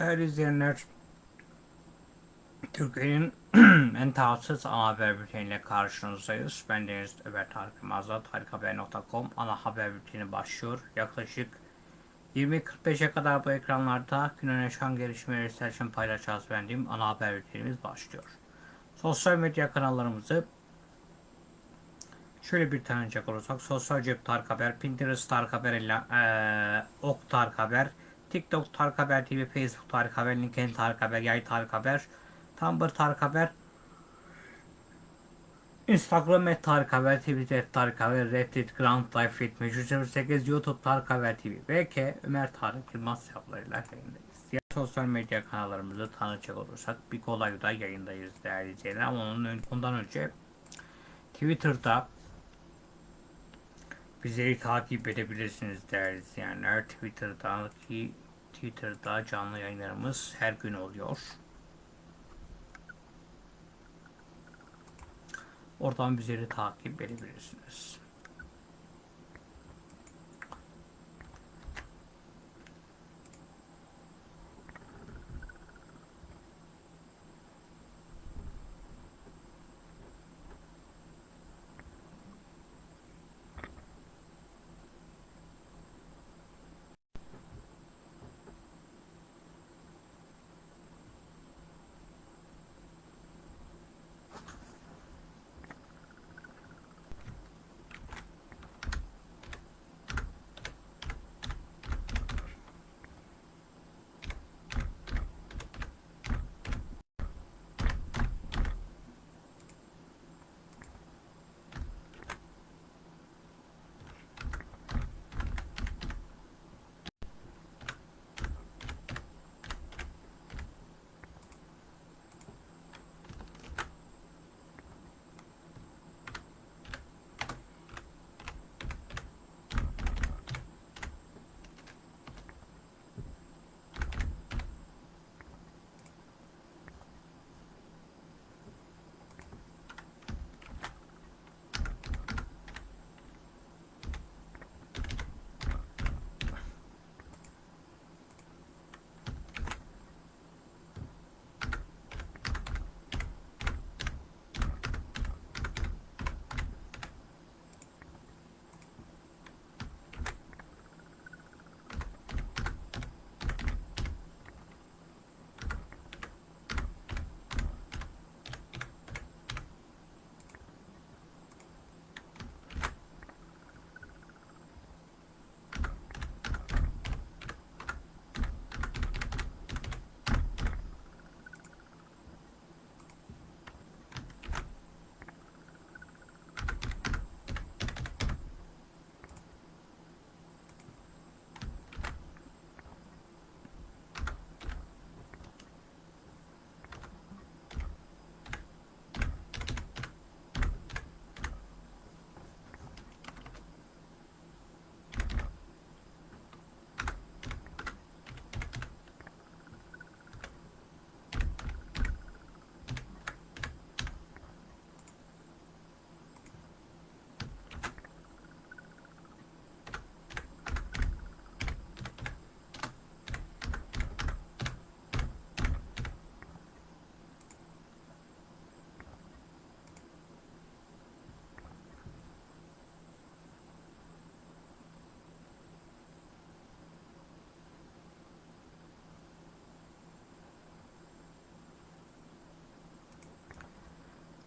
Değerli izleyenler, Türkiye'nin en tarafsız ana haber bülteniyle karşınızdayız. Ben Deniz Ömer Tarık Yılmaz'la tarikhaber.com ana haber bülteni başlıyor. Yaklaşık 20.45'e kadar bu ekranlarda günün yaşam gelişmeleri için paylaşacağız beğendiğim ana haber bültenimiz başlıyor. Sosyal medya kanallarımızı şöyle bir tanıyacak olursak Sosyal Cep Tarık Haber, Pinterest Tarık Haber, ile, eee, Ok Tarık Haber, TikTok Tarık Haber TV, Facebook Tarık Haber, LinkedIn Tarık Haber, Yay Tarık Haber, Tumblr Tarık Haber, Instagram et Tarık Haber, Twitter Tarık Haber, Reddit, Grand Life 7308, YouTube Tarık Haber TV, VK Ömer Tarık Yılmaz hesaplarıyla yayındayız. Diğer sosyal medya kanallarımızı tanıcak olursak bir kolay da yayındayız değerli izleyenler ama onun ön- ondan önce Twitter'da bizleri takip edebilirsiniz değerli izleyenler. Twitter'daki Twitter'da canlı yayınlarımız her gün oluyor. Oradan bizleri takip edebilirsiniz.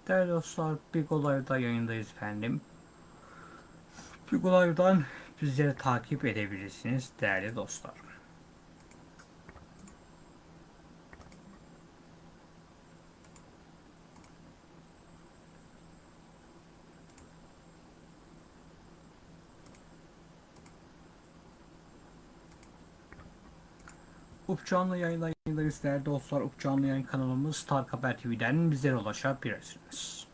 Değerli dostlar, Big Olay'da yayındayız efendim. Big Olay'dan bizleri takip edebilirsiniz değerli dostlar. Up canlı yayındayız değerli dostlar. Canlı yayın kanalımız Tarık Haber TV'den bizlere ulaşabilirsiniz.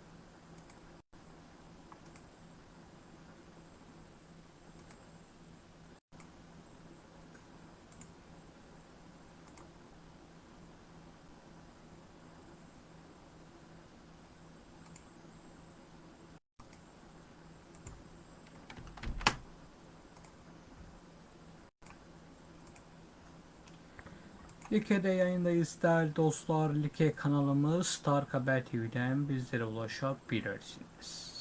Like'de yayındayız değerli dostlar. Like kanalımız Star Haber TV'den bizlere ulaşabilirsiniz.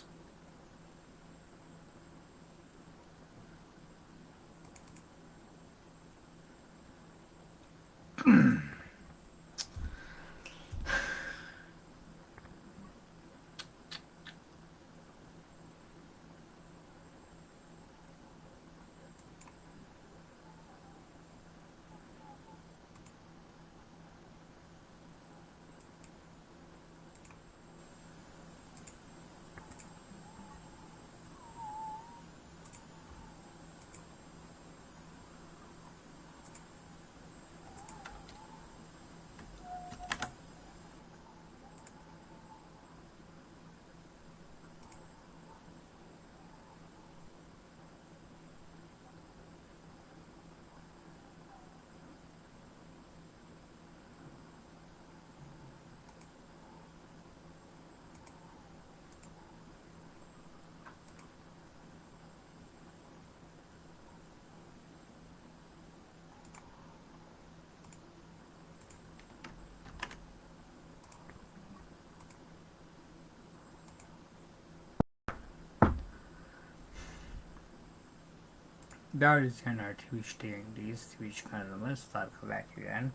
Değerli izleyenler Twitch'te yayındayız. Twitch kanalımız Haber TV'den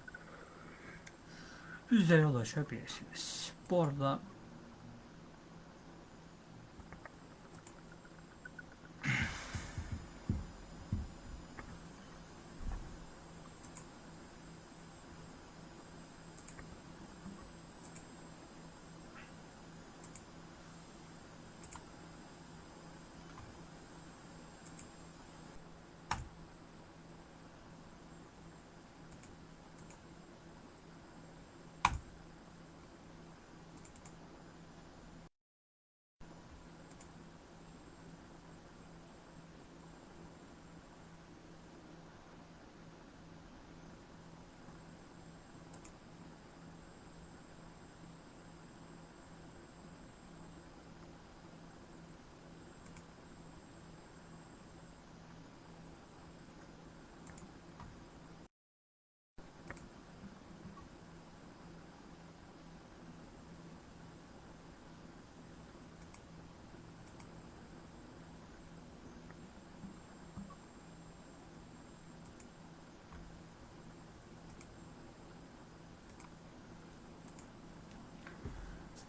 bizlere ulaşabilirsiniz. Bu arada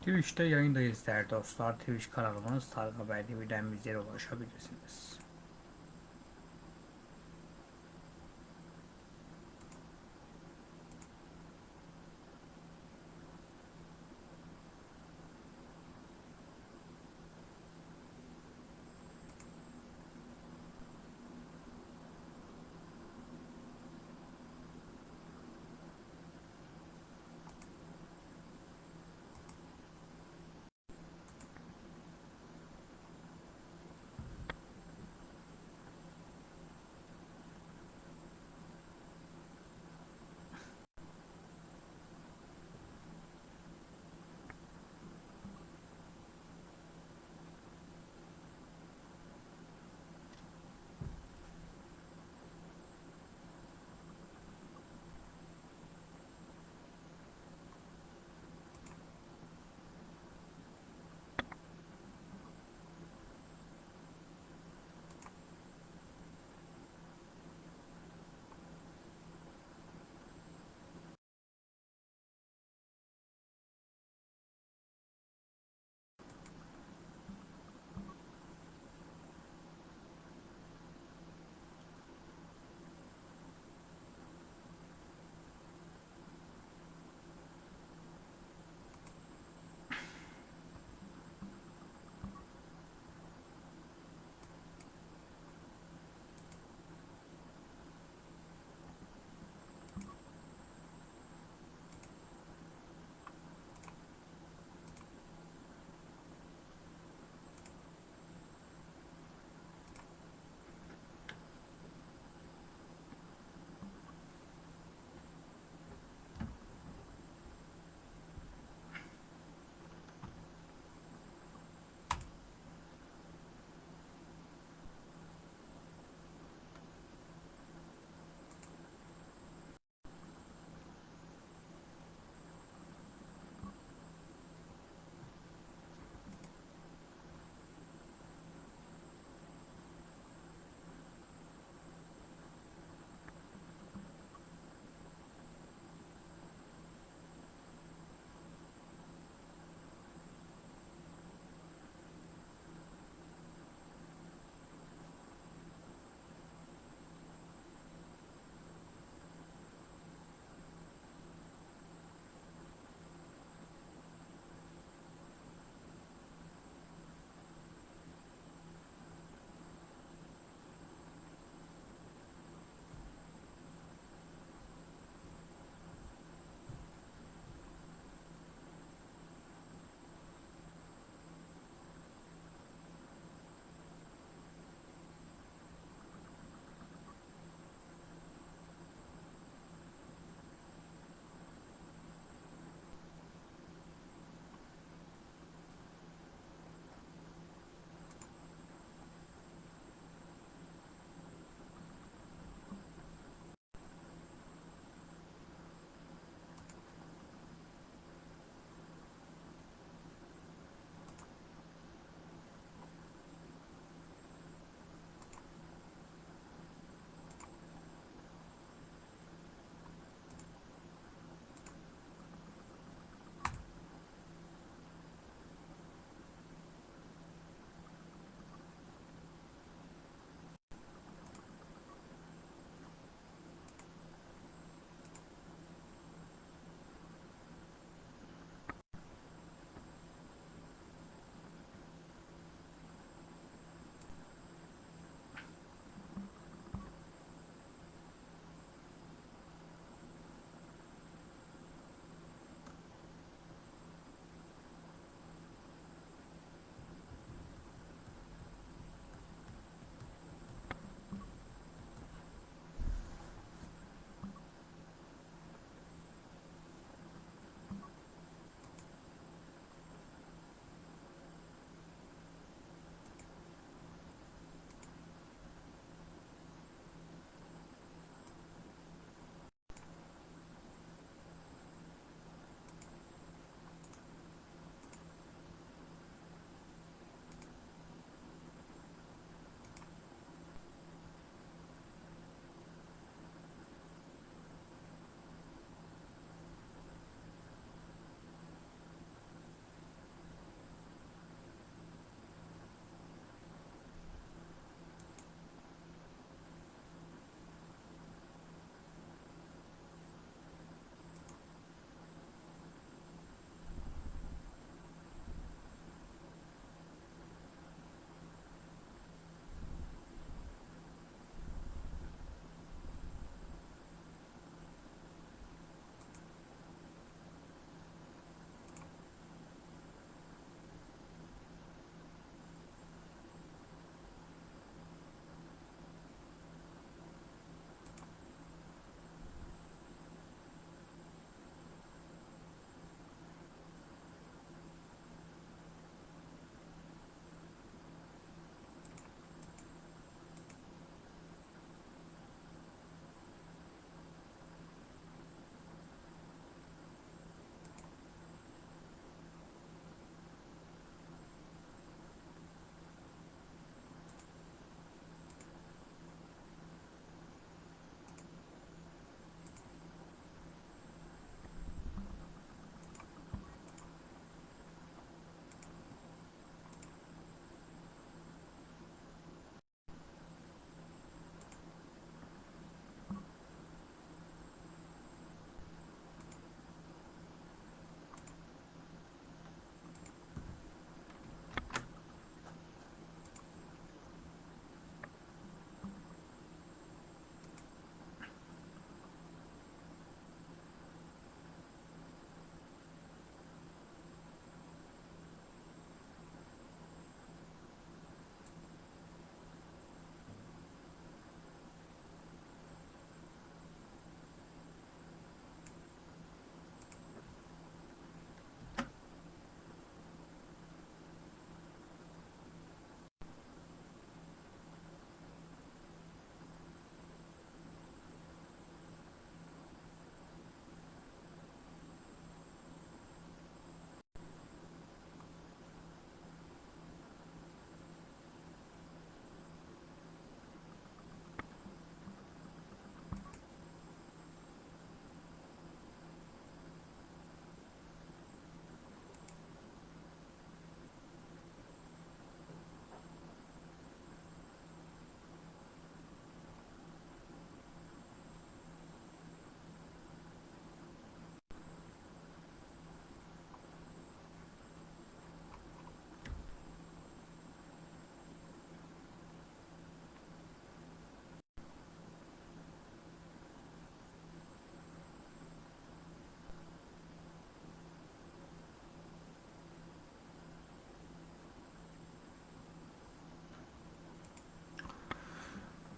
Twitch'te yayındayız değerli dostlar. Twitch kanalımız Star Haber TV'den bizlere ulaşabilirsiniz.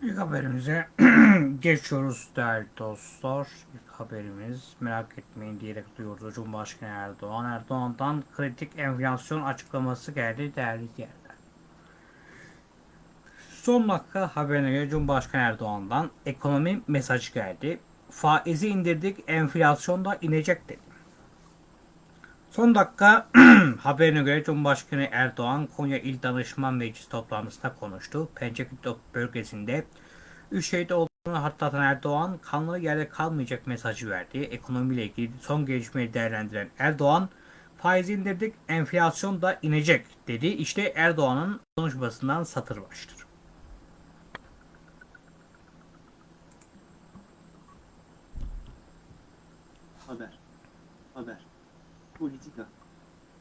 İlk haberimize geçiyoruz değerli dostlar. İlk haberimiz merak etmeyin diyerek duyurdu Cumhurbaşkanı Erdoğan. Erdoğan'dan kritik enflasyon açıklaması geldi değerli diğerler. Son dakika haberine göre Cumhurbaşkanı Erdoğan'dan ekonomi mesajı geldi. Faizi indirdik, enflasyon da inecek dedi. Son dakika haberine göre Cumhurbaşkanı Erdoğan Konya İl Danışman Meclisi toplantısında konuştu. Pençekut bölgesinde 3 şehit olduğunu hatırlatan Erdoğan kanlı yerde kalmayacak mesajı verdi. Ekonomiyle ilgili son gelişmeyi değerlendiren Erdoğan faiz indirdik enflasyon da inecek dedi. İşte Erdoğan'ın konuşmasından satır baştır. Haber. Haber. Politika.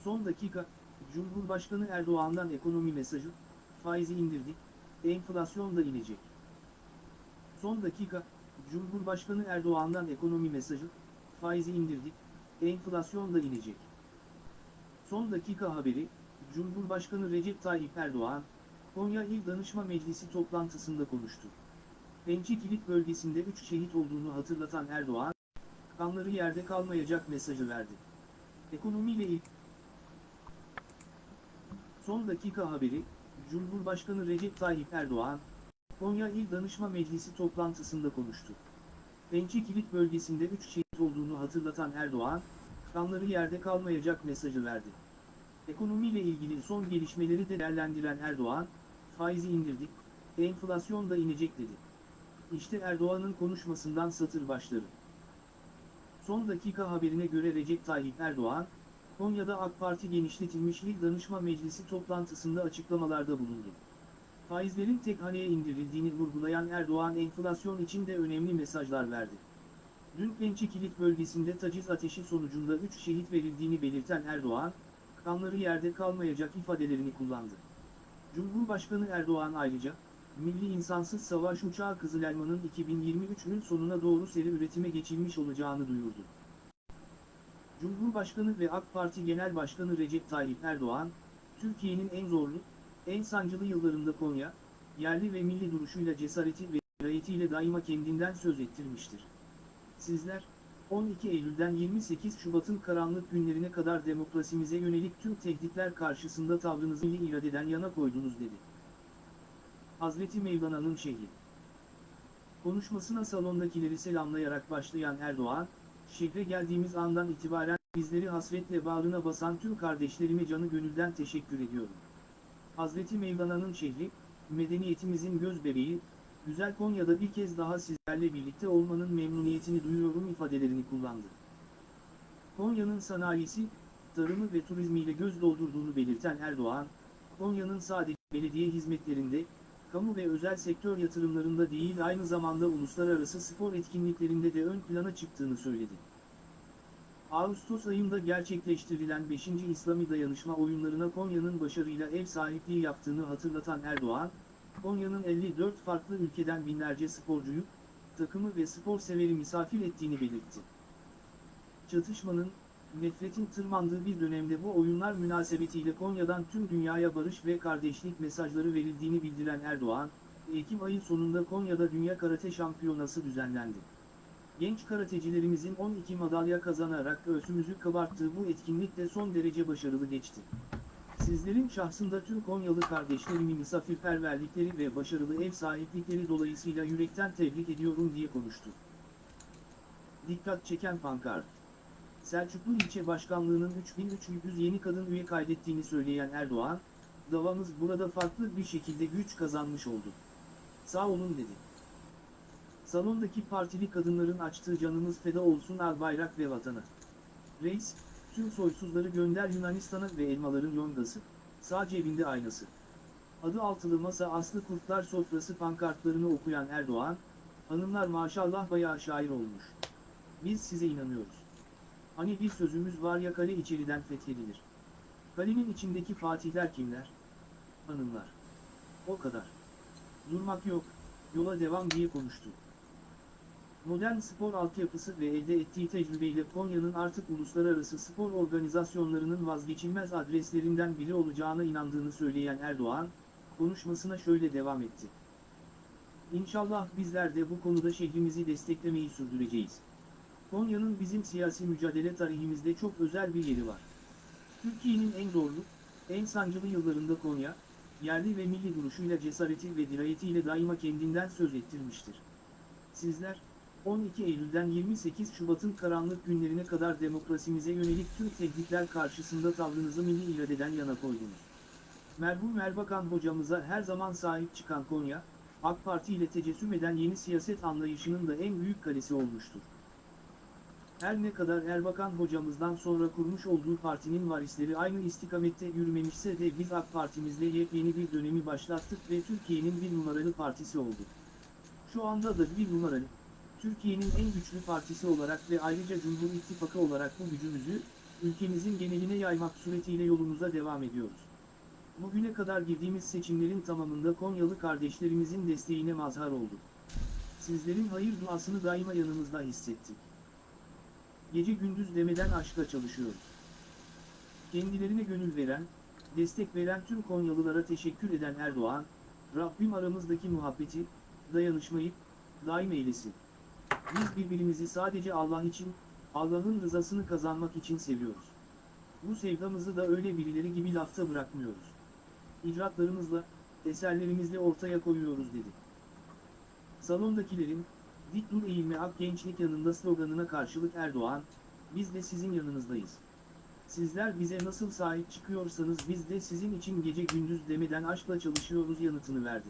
Son dakika, Cumhurbaşkanı Erdoğan'dan ekonomi mesajı, faizi indirdik, enflasyon da inecek. Son dakika, Cumhurbaşkanı Erdoğan'dan ekonomi mesajı, faizi indirdik, enflasyon da inecek. Son dakika haberi, Cumhurbaşkanı Recep Tayyip Erdoğan, Konya İl Danışma Meclisi toplantısında konuştu. Pençe Kilit bölgesinde 3 şehit olduğunu hatırlatan Erdoğan, kanları yerde kalmayacak mesajı verdi. Ekonomiyle ilk Son dakika haberi, Cumhurbaşkanı Recep Tayyip Erdoğan, Konya İl Danışma Meclisi toplantısında konuştu. Pençe Kilit bölgesinde 3 şehit olduğunu hatırlatan Erdoğan, kanları yerde kalmayacak mesajı verdi. Ekonomiyle ilgili son gelişmeleri de değerlendiren Erdoğan, faizi indirdik, enflasyon da inecek dedi. İşte Erdoğan'ın konuşmasından satır başları. Son dakika haberine göre Recep Tayyip Erdoğan, Konya'da AK Parti genişletilmiş İl Danışma Meclisi toplantısında açıklamalarda bulundu. Faizlerin tek haneye indirildiğini vurgulayan Erdoğan enflasyon için de önemli mesajlar verdi. Dün Pençe Kilit bölgesinde taciz ateşi sonucunda 3 şehit verildiğini belirten Erdoğan, kanları yerde kalmayacak ifadelerini kullandı. Cumhurbaşkanı Erdoğan ayrıca, Milli İnsansız Savaş Uçağı Kızıl Elma'nın 2023'ün sonuna doğru seri üretime geçilmiş olacağını duyurdu. Cumhurbaşkanı ve AK Parti Genel Başkanı Recep Tayyip Erdoğan, Türkiye'nin en zorlu, en sancılı yıllarında Konya, yerli ve milli duruşuyla cesareti ve dirayetiyle daima kendinden söz ettirmiştir. Sizler, 12 Eylül'den 28 Şubat'ın karanlık günlerine kadar demokrasimize yönelik tüm tehditler karşısında tavrınızı iradeden yana koydunuz dedi. Hazreti Mevlana'nın şehri. Konuşmasına salondakileri selamlayarak başlayan Erdoğan, şehre geldiğimiz andan itibaren bizleri hasretle bağrına basan tüm kardeşlerime canı gönülden teşekkür ediyorum. Hazreti Mevlana'nın şehri, medeniyetimizin göz bebeği, güzel Konya'da bir kez daha sizlerle birlikte olmanın memnuniyetini duyuyorum ifadelerini kullandı. Konya'nın sanayisi, tarımı ve turizmiyle göz doldurduğunu belirten Erdoğan, Konya'nın sadece belediye hizmetlerinde, kamu ve özel sektör yatırımlarında değil aynı zamanda uluslararası spor etkinliklerinde de ön plana çıktığını söyledi. Ağustos ayında gerçekleştirilen 5. İslami Dayanışma oyunlarına Konya'nın başarıyla ev sahipliği yaptığını hatırlatan Erdoğan, Konya'nın 54 farklı ülkeden binlerce sporcuyu, takımı ve spor severi misafir ettiğini belirtti. Çatışmanın, nefretin tırmandığı bir dönemde bu oyunlar münasebetiyle Konya'dan tüm dünyaya barış ve kardeşlik mesajları verildiğini bildiren Erdoğan, Ekim ayı sonunda Konya'da Dünya Karate Şampiyonası düzenlendi. Genç karatecilerimizin 12 madalya kazanarak göğsümüzü kabarttığı bu etkinlik de son derece başarılı geçti. Sizlerin şahsında tüm Konyalı kardeşlerimi misafirperverlikleri ve başarılı ev sahiplikleri dolayısıyla yürekten tebrik ediyorum diye konuştu. Dikkat çeken pankart. Selçuklu İlçe Başkanlığı'nın 3300 yeni kadın üye kaydettiğini söyleyen Erdoğan, davamız burada farklı bir şekilde güç kazanmış oldu. Sağ olun dedi. Salondaki partili kadınların açtığı canımız feda olsun Albayrak ve vatana. Reis, tüm soysuzları gönder Yunanistan'a ve elmaların yongası, sağ cebinde aynası. Adı altılı masa Aslı Kurtlar sofrası pankartlarını okuyan Erdoğan, hanımlar maşallah bayağı şair olmuş. Biz size inanıyoruz. Hani bir sözümüz var ya kale içeriden fethedilir. Kalenin içindeki fatihler kimler? Hanımlar. O kadar. Durmak yok, yola devam diye konuştu. Modern spor altyapısı ve elde ettiği tecrübeyle Konya'nın artık uluslararası spor organizasyonlarının vazgeçilmez adreslerinden biri olacağına inandığını söyleyen Erdoğan, konuşmasına şöyle devam etti. İnşallah bizler de bu konuda şehrimizi desteklemeyi sürdüreceğiz. Konya'nın bizim siyasi mücadele tarihimizde çok özel bir yeri var. Türkiye'nin en zorlu, en sancılı yıllarında Konya, yerli ve milli duruşuyla cesareti ve dirayetiyle daima kendinden söz ettirmiştir. Sizler, 12 Eylül'den 28 Şubat'ın karanlık günlerine kadar demokrasimize yönelik tüm tehditler karşısında tavrınızı milli iradeden yana koydunuz. Merhum Erbakan hocamıza her zaman sahip çıkan Konya, AK Parti ile tecessüm eden yeni siyaset anlayışının da en büyük kalesi olmuştur. Her ne kadar Erbakan hocamızdan sonra kurmuş olduğu partinin varisleri aynı istikamette yürümemişse de biz AK Partimizle yepyeni bir dönemi başlattık ve Türkiye'nin bir numaralı partisi olduk. Şu anda da bir numaralı, Türkiye'nin en güçlü partisi olarak ve ayrıca Cumhur İttifakı olarak bu gücümüzü, ülkemizin geneline yaymak suretiyle yolumuza devam ediyoruz. Bugüne kadar girdiğimiz seçimlerin tamamında Konyalı kardeşlerimizin desteğine mazhar olduk. Sizlerin hayır duasını daima yanımızda hissettik. Gece gündüz demeden aşkla çalışıyoruz. Kendilerine gönül veren, destek veren tüm Konyalılara teşekkür eden Erdoğan, Rabbim aramızdaki muhabbeti, dayanışmayı, daim eylesin. Biz birbirimizi sadece Allah için, Allah'ın rızasını kazanmak için seviyoruz. Bu sevdamızı da öyle birileri gibi lafta bırakmıyoruz. İcraatlarımızla, eserlerimizle ortaya koyuyoruz dedi. Salondakilerin, dik dur eğilme ak gençlik yanında sloganına karşılık Erdoğan, biz de sizin yanınızdayız. Sizler bize nasıl sahip çıkıyorsanız biz de sizin için gece gündüz demeden aşkla çalışıyoruz yanıtını verdi.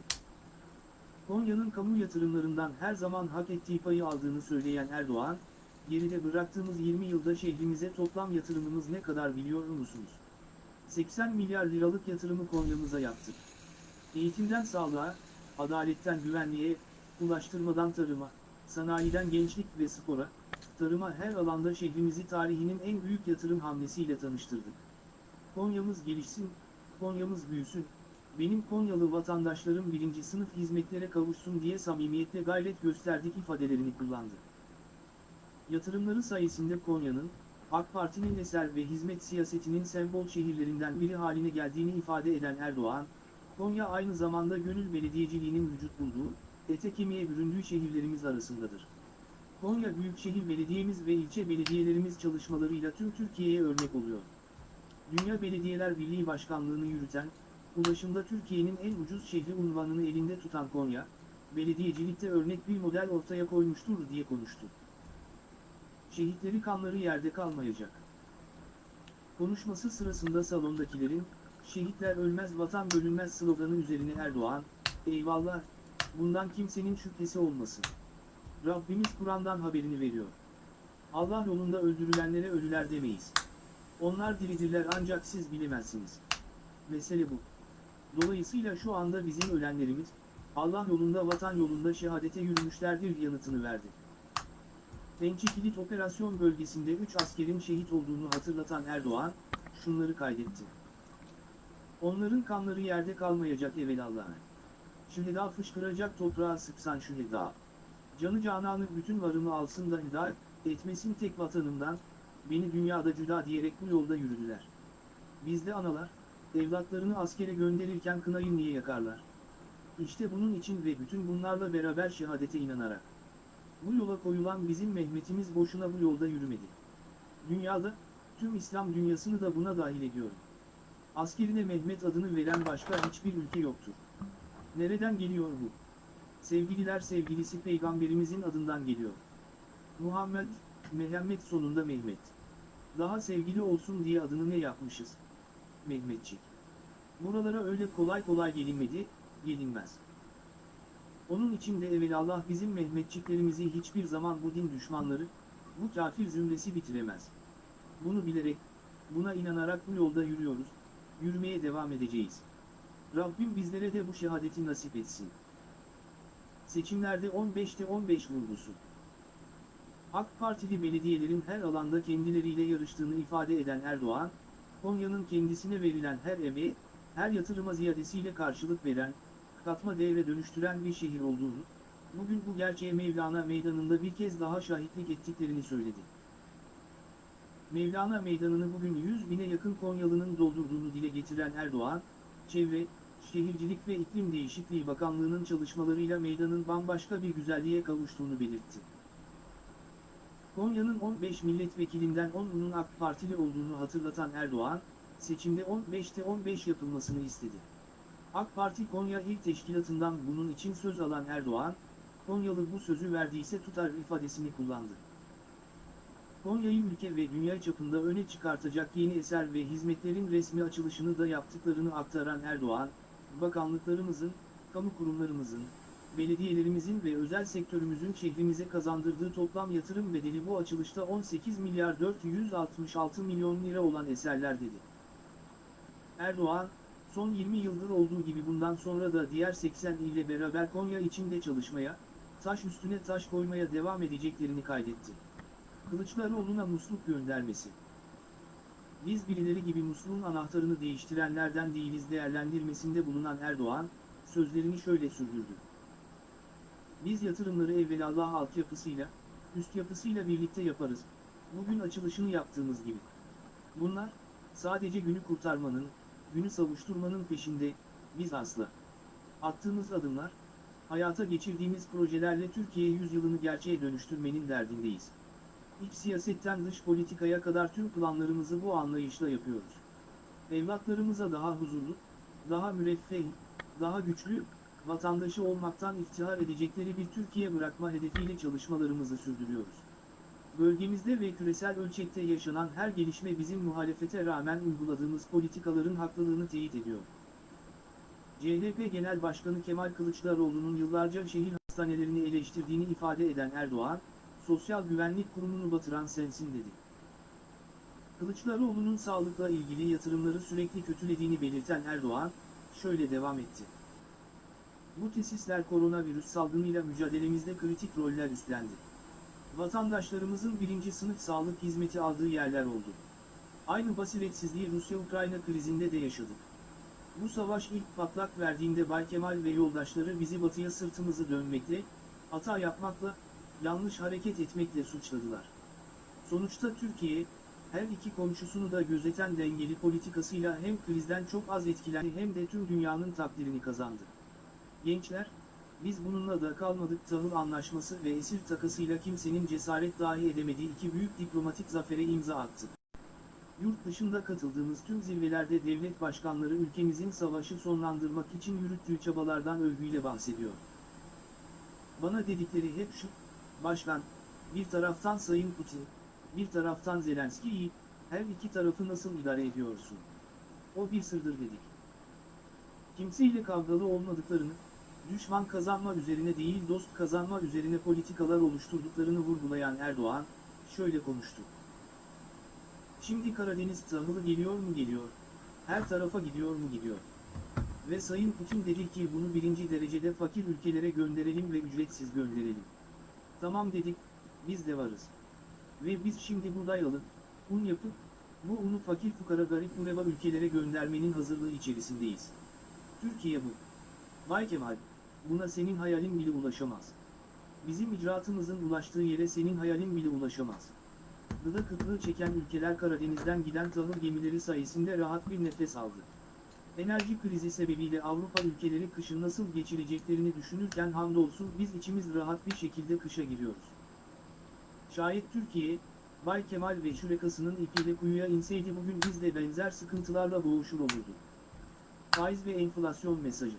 Konya'nın kamu yatırımlarından her zaman hak ettiği payı aldığını söyleyen Erdoğan, geride bıraktığımız 20 yılda şehrimize toplam yatırımımız ne kadar biliyor musunuz? 80 milyar liralık yatırımı Konya'mıza yaptık. Eğitimden sağlığa, adaletten güvenliğe, ulaştırmadan tarıma, sanayiden gençlik ve spora, tarıma her alanda şehrimizi tarihinin en büyük yatırım hamlesiyle tanıştırdık. Konya'mız gelişsin, Konya'mız büyüsün, benim Konyalı vatandaşlarım birinci sınıf hizmetlere kavuşsun diye samimiyetle gayret gösterdik ifadelerini kullandı. Yatırımları sayesinde Konya'nın, AK Parti'nin eser ve hizmet siyasetinin sembol şehirlerinden biri haline geldiğini ifade eden Erdoğan, Konya aynı zamanda gönül belediyeciliğinin vücut bulduğu, ete kemiğe büründüğü şehirlerimiz arasındadır. Konya Büyükşehir Belediyemiz ve ilçe belediyelerimiz çalışmalarıyla tüm Türkiye'ye örnek oluyor. Dünya Belediyeler Birliği Başkanlığını yürüten, ulaşımda Türkiye'nin en ucuz şehri unvanını elinde tutan Konya, belediyecilikte örnek bir model ortaya koymuştur diye konuştu. Şehitleri kanları yerde kalmayacak. Konuşması sırasında salondakilerin, şehitler ölmez vatan bölünmez sloganı üzerine Erdoğan, eyvallah, bundan kimsenin şüphesi olmasın. Rabbimiz Kur'an'dan haberini veriyor. Allah yolunda öldürülenlere ölüler demeyiz. Onlar diridirler ancak siz bilemezsiniz. Mesele bu. Dolayısıyla şu anda bizim ölenlerimiz, Allah yolunda vatan yolunda şehadete yürümüşlerdir yanıtını verdi. Pençe Kilit Operasyon bölgesinde 3 askerin şehit olduğunu hatırlatan Erdoğan, şunları kaydetti. Onların kanları yerde kalmayacak evelallah. Şüheda fışkıracak toprağa sıksan şüheda. Canı cananı bütün varımı alsın da hida etmesin tek vatanımdan, beni dünyada cüda diyerek bu yolda yürüdüler. Bizde analar, evlatlarını askere gönderirken kınayı niye yakarlar? İşte bunun için ve bütün bunlarla beraber şehadete inanarak. Bu yola koyulan bizim Mehmet'imiz boşuna bu yolda yürümedi. Dünyada, tüm İslam dünyasını da buna dahil ediyorum. Askerine Mehmet adını veren başka hiçbir ülke yoktur. Nereden geliyor bu? Sevgililer sevgilisi peygamberimizin adından geliyor. Muhammed, Mehmet sonunda Mehmet. Daha sevgili olsun diye adını ne yapmışız? Mehmetçik. Buralara öyle kolay kolay gelinmedi, gelinmez. Onun için de evelallah bizim Mehmetçiklerimizi hiçbir zaman bu din düşmanları, bu kafir zümresi bitiremez. Bunu bilerek, buna inanarak bu yolda yürüyoruz, yürümeye devam edeceğiz. Rabbim bizlere de bu şehadeti nasip etsin. Seçimlerde 15'te 15 vurgusu. AK Partili belediyelerin her alanda kendileriyle yarıştığını ifade eden Erdoğan, Konya'nın kendisine verilen her emeğe, her yatırıma ziyadesiyle karşılık veren, katma değere dönüştüren bir şehir olduğunu, bugün bu gerçeğe Mevlana Meydanı'nda bir kez daha şahitlik ettiklerini söyledi. Mevlana Meydanı'nı bugün 100 bine yakın Konyalı'nın doldurduğunu dile getiren Erdoğan, çevre, Şehircilik ve İklim Değişikliği Bakanlığı'nın çalışmalarıyla meydanın bambaşka bir güzelliğe kavuştuğunu belirtti. Konya'nın 15 milletvekilinden 10'unun AK Partili olduğunu hatırlatan Erdoğan, seçimde 15'te 15 yapılmasını istedi. AK Parti Konya İl Teşkilatı'ndan bunun için söz alan Erdoğan, Konyalı bu sözü verdiyse tutar ifadesini kullandı. Konya'yı ülke ve dünya çapında öne çıkartacak yeni eser ve hizmetlerin resmi açılışını da yaptıklarını aktaran Erdoğan, bakanlıklarımızın, kamu kurumlarımızın, belediyelerimizin ve özel sektörümüzün şehrimize kazandırdığı toplam yatırım bedeli bu açılışta 18 milyar 466 milyon lira olan eserler dedi. Erdoğan, son 20 yıldır olduğu gibi bundan sonra da diğer 80 ile beraber Konya içinde çalışmaya, taş üstüne taş koymaya devam edeceklerini kaydetti. Kılıçdaroğlu'na musluk göndermesi. Biz birileri gibi musluğun anahtarını değiştirenlerden değiliz değerlendirmesinde bulunan Erdoğan, sözlerini şöyle sürdürdü. Biz yatırımları evvelallah altyapısıyla, üst yapısıyla birlikte yaparız, bugün açılışını yaptığımız gibi. Bunlar, sadece günü kurtarmanın, günü savuşturmanın peşinde, biz asla. Attığımız adımlar, hayata geçirdiğimiz projelerle Türkiye yüzyılını gerçeğe dönüştürmenin derdindeyiz. İç siyasetten dış politikaya kadar tüm planlarımızı bu anlayışla yapıyoruz. Evlatlarımıza daha huzurlu, daha müreffeh, daha güçlü, vatandaşı olmaktan iftihar edecekleri bir Türkiye bırakma hedefiyle çalışmalarımızı sürdürüyoruz. Bölgemizde ve küresel ölçekte yaşanan her gelişme bizim muhalefete rağmen uyguladığımız politikaların haklılığını teyit ediyor. CHP Genel Başkanı Kemal Kılıçdaroğlu'nun yıllarca şehir hastanelerini eleştirdiğini ifade eden Erdoğan, Sosyal Güvenlik Kurumu'nu batıran sensin dedi. Kılıçdaroğlu'nun sağlıkla ilgili yatırımları sürekli kötülediğini belirten Erdoğan, şöyle devam etti. Bu tesisler koronavirüs salgınıyla mücadelemizde kritik roller üstlendi. Vatandaşlarımızın birinci sınıf sağlık hizmeti aldığı yerler oldu. Aynı basiretsizliği Rusya-Ukrayna krizinde de yaşadık. Bu savaş ilk patlak verdiğinde Bay Kemal ve yoldaşları bizi batıya sırtımızı dönmekle, hata yapmakla, yanlış hareket etmekle suçladılar. Sonuçta Türkiye, her iki komşusunu da gözeten dengeli politikasıyla hem krizden çok az etkilendi hem de tüm dünyanın takdirini kazandı. Gençler, biz bununla da kalmadık tahıl anlaşması ve esir takasıyla kimsenin cesaret dahi edemediği iki büyük diplomatik zafere imza attık. Yurt dışında katıldığımız tüm zirvelerde devlet başkanları ülkemizin savaşı sonlandırmak için yürüttüğü çabalardan övgüyle bahsediyor. Bana dedikleri hep şu, başkan, bir taraftan Sayın Putin, bir taraftan Zelenski'yi, her iki tarafı nasıl idare ediyorsun? O bir sırdır dedik. Kimseyle kavgalı olmadıklarını, düşman kazanma üzerine değil dost kazanma üzerine politikalar oluşturduklarını vurgulayan Erdoğan, şöyle konuştu. Şimdi Karadeniz tahılı geliyor mu geliyor, her tarafa gidiyor mu gidiyor. Ve Sayın Putin dedi ki bunu birinci derecede fakir ülkelere gönderelim ve ücretsiz gönderelim. Tamam dedik, biz de varız. Ve biz şimdi buğday alıp, un yapıp, bu unu fakir fukara garip mureba ülkelere göndermenin hazırlığı içerisindeyiz. Türkiye bu. Bay Kemal, buna senin hayalin bile ulaşamaz. Bizim icraatımızın ulaştığı yere senin hayalin bile ulaşamaz. Gıda kıtlığı çeken ülkeler Karadeniz'den giden tahıl gemileri sayesinde rahat bir nefes aldı. Enerji krizi sebebiyle Avrupa ülkeleri kışı nasıl geçireceklerini düşünürken hamdolsun biz içimiz rahat bir şekilde kışa giriyoruz. Şayet Türkiye, Bay Kemal ve şurekasının ipiyle kuyuya inseydi bugün biz de benzer sıkıntılarla boğuşur olurduk. Faiz ve enflasyon mesajı.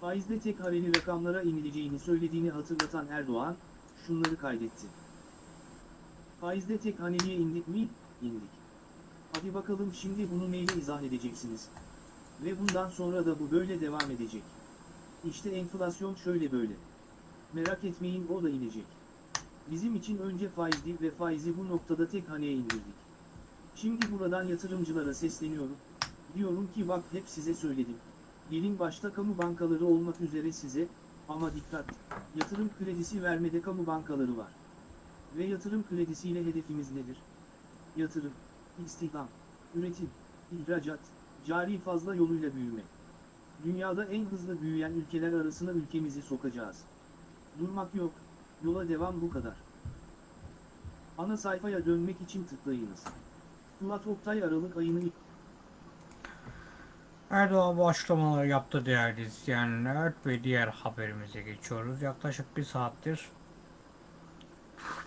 Faizde tek hareli rakamlara inileceğini söylediğini hatırlatan Erdoğan, şunları kaydetti. Faizde tek haneliye indik mi? İndik. Hadi bakalım şimdi bunu neyle izah edeceksiniz? Ve bundan sonra da bu böyle devam edecek. İşte enflasyon şöyle böyle. Merak etmeyin o da inecek. Bizim için önce faizdi ve faizi bu noktada tek haneye indirdik. Şimdi buradan yatırımcılara sesleniyorum. Diyorum ki bak hep size söyledim. Gelin başta kamu bankaları olmak üzere size, ama dikkat, yatırım kredisi vermede kamu bankaları var. Ve yatırım kredisiyle hedefimiz nedir? Yatırım, istihdam, üretim, ihracat, cari fazla yoluyla büyüme. Dünyada en hızlı büyüyen ülkeler arasına ülkemizi sokacağız. Durmak yok, yola devam bu kadar. Ana sayfaya dönmek için tıklayınız. Fuat Oktay Aralık ayını Erdoğan bu açıklamaları yaptı değerli izleyenler ve diğer haberimize geçiyoruz. Yaklaşık bir saattir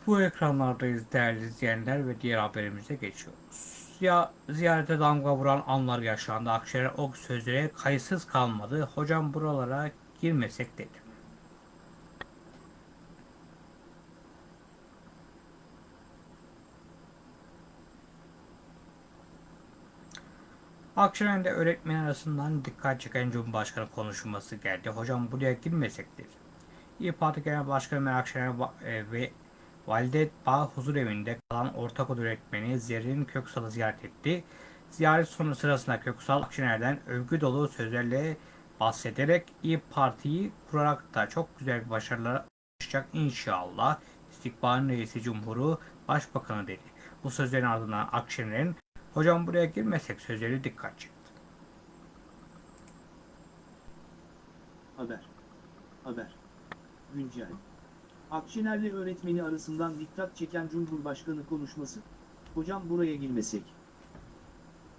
bu ekranlardayız değerli izleyenler ve diğer haberimize geçiyoruz. Ya ziyarete damga vuran anlar yaşandı. Akşener o sözlere kayıtsız kalmadı. Hocam buralara girmesek dedi. Akşener'de öğretmen arasından dikkat çeken Cumhurbaşkanı konuşması geldi. Hocam buraya girmesek dedi. İYİ Parti Genel Başkanı Meral Akşener e, ve Valide Bağ Huzur Evi'nde kalan ortaokul öğretmeni Zerrin Köksal'ı ziyaret etti. Ziyaret sonu sırasında Köksal Akşener'den övgü dolu sözlerle bahsederek İYİ Parti'yi kurarak da çok güzel başarılar ulaşacak inşallah. İstikbalin reisi Cumhuru Başbakanı dedi. Bu sözlerin ardından Akşener'in hocam buraya girmesek sözleri dikkat çekti. Haber. Haber. Güncel. Akşener'le öğretmeni arasından dikkat çeken Cumhurbaşkanı konuşması, hocam buraya girmesek.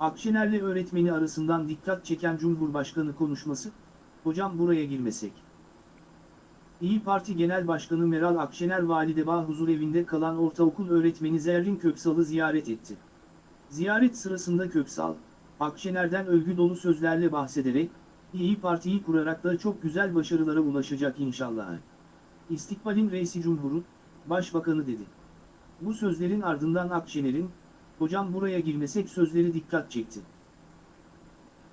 Akşener'le öğretmeni arasından dikkat çeken Cumhurbaşkanı konuşması, hocam buraya girmesek. İyi Parti Genel Başkanı Meral Akşener Validebağ Huzurevinde kalan ortaokul öğretmeni Zerrin Köksal'ı ziyaret etti. Ziyaret sırasında Köksal, Akşener'den övgü dolu sözlerle bahsederek, İyi Parti'yi kurarak da çok güzel başarılara ulaşacak inşallah. İstikbalin reisi cumhuru, başbakanı dedi. Bu sözlerin ardından Akşener'in, hocam buraya girmesek sözleri dikkat çekti.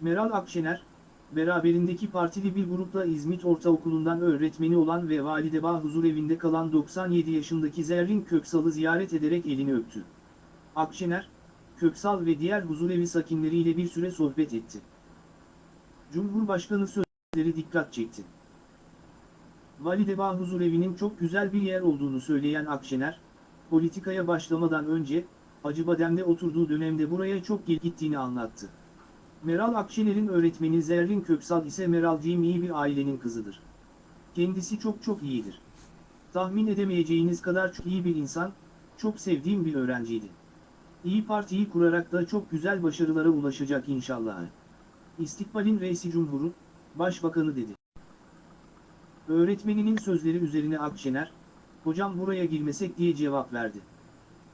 Meral Akşener, beraberindeki partili bir grupla İzmit Ortaokulu'ndan öğretmeni olan ve Validebağ huzurevinde kalan 97 yaşındaki Zerrin Köksal'ı ziyaret ederek elini öptü. Akşener, Köksal ve diğer huzurevi sakinleriyle bir süre sohbet etti. Cumhurbaşkanı sözleri dikkat çekti. Validebağ huzurevinin çok güzel bir yer olduğunu söyleyen Akşener, politikaya başlamadan önce, Acıbadem'de oturduğu dönemde buraya çok gittiğini anlattı. Meral Akşener'in öğretmeni Zerrin Köksal ise Meral diyeyim iyi bir ailenin kızıdır. Kendisi çok çok iyidir. Tahmin edemeyeceğiniz kadar çok iyi bir insan, çok sevdiğim bir öğrenciydi. İyi Parti'yi kurarak da çok güzel başarılara ulaşacak inşallah. İstikbalin reisi cumhuru, başbakanı dedi. Öğretmeninin sözleri üzerine Akşener, hocam buraya girmesek diye cevap verdi.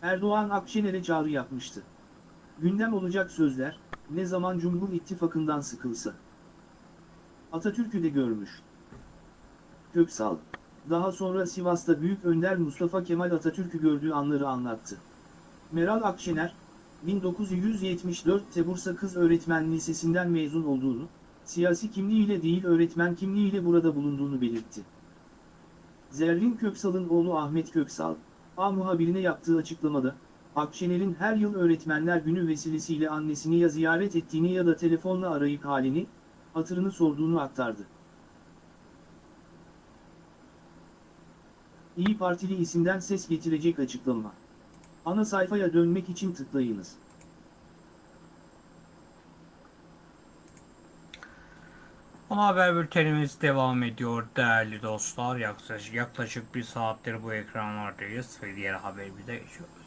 Erdoğan Akşener'e çağrı yapmıştı. Gündem olacak sözler, ne zaman Cumhur İttifakı'ndan sıkılsa. Atatürk'ü de görmüş. Köksal, daha sonra Sivas'ta Büyük Önder Mustafa Kemal Atatürk'ü gördüğü anları anlattı. Meral Akşener, 1974'te Bursa Kız Öğretmen Lisesi'nden mezun olduğunu, siyasi kimliğiyle değil öğretmen kimliğiyle burada bulunduğunu belirtti. Zerrin Köksal'ın oğlu Ahmet Köksal, A muhabirine yaptığı açıklamada, Akşener'in her yıl Öğretmenler Günü vesilesiyle annesini ya ziyaret ettiğini ya da telefonla arayıp halini, hatırını sorduğunu aktardı. İyi Partili isimden ses getirecek açıklama. Ana sayfaya dönmek için tıklayınız. Haber bültenimiz devam ediyor değerli dostlar. Yaklaşık, yaklaşık bir saattir bu ekranlardayız ve diğer haberimize geçiyoruz.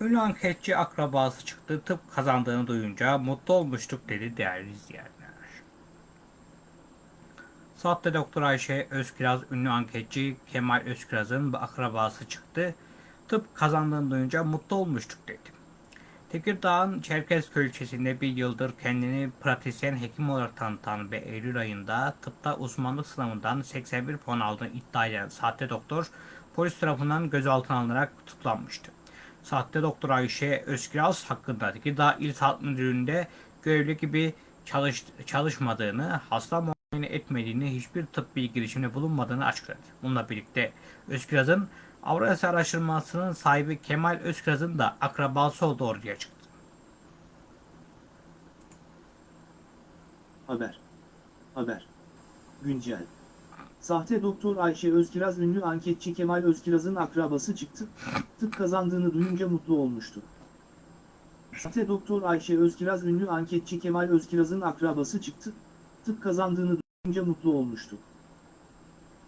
Ünlü anketçi akrabası çıktı. Tıp kazandığını duyunca mutlu olmuştuk dedi değerli izleyenler. Sahte Doktor Ayşe Özkiraz ünlü anketçi Kemal Özkiraz'ın akrabası çıktı. Tıp kazandığını duyunca mutlu olmuştuk dedi. Tekirdağ'ın Çerkezköy ilçesinde bir yıldır kendini pratisyen hekim olarak tanıtan ve Eylül ayında tıpta uzmanlık sınavından 81 puan aldığını iddia eden sahte doktor polis tarafından gözaltına alınarak tutuklanmıştı. Sahte doktor Ayşe Özkiraz hakkında Tekirdağ İl Sağlık Müdürlüğü'nde görevli gibi çalış, çalışmadığını, hasta muayene etmediğini, hiçbir tıbbi girişimde bulunmadığını açıkladı. Bununla birlikte Özkiraz'ın Avrasya Araştırması'nın sahibi Kemal Özkiraz'ın da akrabası olduğu ortaya çıktı. Haber. Haber. Güncel. Sahte doktor Ayşe Özkiraz ünlü anketçi Kemal Özkiraz'ın akrabası çıktı, tıp kazandığını duyunca mutlu olmuştu. Sahte doktor Ayşe Özkiraz ünlü anketçi Kemal Özkiraz'ın akrabası çıktı, tıp kazandığını duyunca mutlu olmuştu.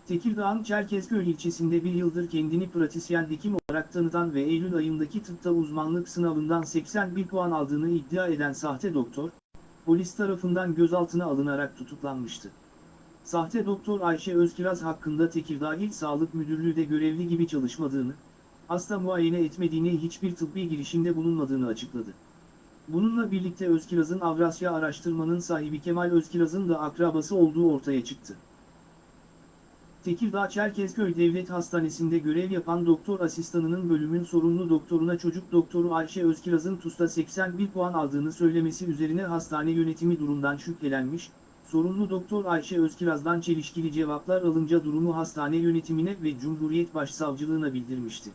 Tekirdağ'ın Çerkezköy ilçesinde bir yıldır kendini pratisyen hekim olarak tanıtan ve Eylül ayındaki tıpta uzmanlık sınavından 81 puan aldığını iddia eden sahte doktor, polis tarafından gözaltına alınarak tutuklanmıştı. Sahte doktor Ayşe Özkiraz hakkında Tekirdağ İl Sağlık Müdürlüğü de görevli gibi çalışmadığını, hasta muayene etmediğini hiçbir tıbbi girişimde bulunmadığını açıkladı. Bununla birlikte Özkiraz'ın Avrasya araştırmanın sahibi Kemal Özkiraz'ın da akrabası olduğu ortaya çıktı. Tekirdağ Çerkezköy Devlet Hastanesi'nde görev yapan doktor asistanının bölümün sorumlu doktoruna çocuk doktoru Ayşe Özkiraz'ın TUS'ta 81 puan aldığını söylemesi üzerine hastane yönetimi durumdan şüphelenmiş, sorumlu doktor Ayşe Özkiraz'dan çelişkili cevaplar alınca durumu hastane yönetimine ve Cumhuriyet Başsavcılığına bildirmişti.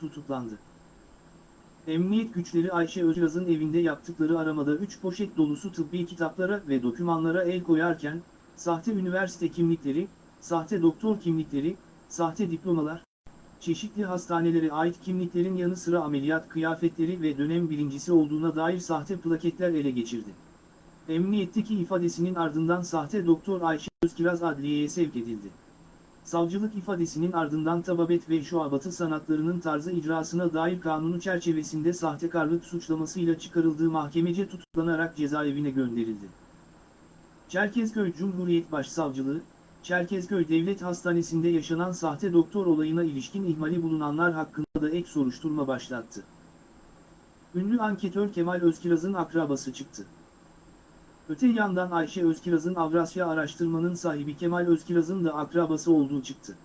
Tutuklandı. Emniyet güçleri Ayşe Özkiraz'ın evinde yaptıkları aramada 3 poşet dolusu tıbbi kitaplara ve dokümanlara el koyarken, sahte üniversite kimlikleri, sahte doktor kimlikleri, sahte diplomalar, çeşitli hastanelere ait kimliklerin yanı sıra ameliyat kıyafetleri ve dönem birincisi olduğuna dair sahte plaketler ele geçirdi. Emniyetteki ifadesinin ardından sahte doktor Ayşe Özkiraz adliyeye sevk edildi. Savcılık ifadesinin ardından tababet ve şuabatı sanatlarının tarzı icrasına dair kanunu çerçevesinde sahtekarlık suçlamasıyla çıkarıldığı mahkemece tutuklanarak cezaevine gönderildi. Çerkezköy Cumhuriyet Başsavcılığı, Çerkezköy Devlet Hastanesi'nde yaşanan sahte doktor olayına ilişkin ihmali bulunanlar hakkında da ek soruşturma başlattı. Ünlü anketör Kemal Özkiraz'ın akrabası çıktı. Öte yandan Ayşe Özkiraz'ın Avrasya araştırmanın sahibi Kemal Özkiraz'ın da akrabası olduğu çıktı.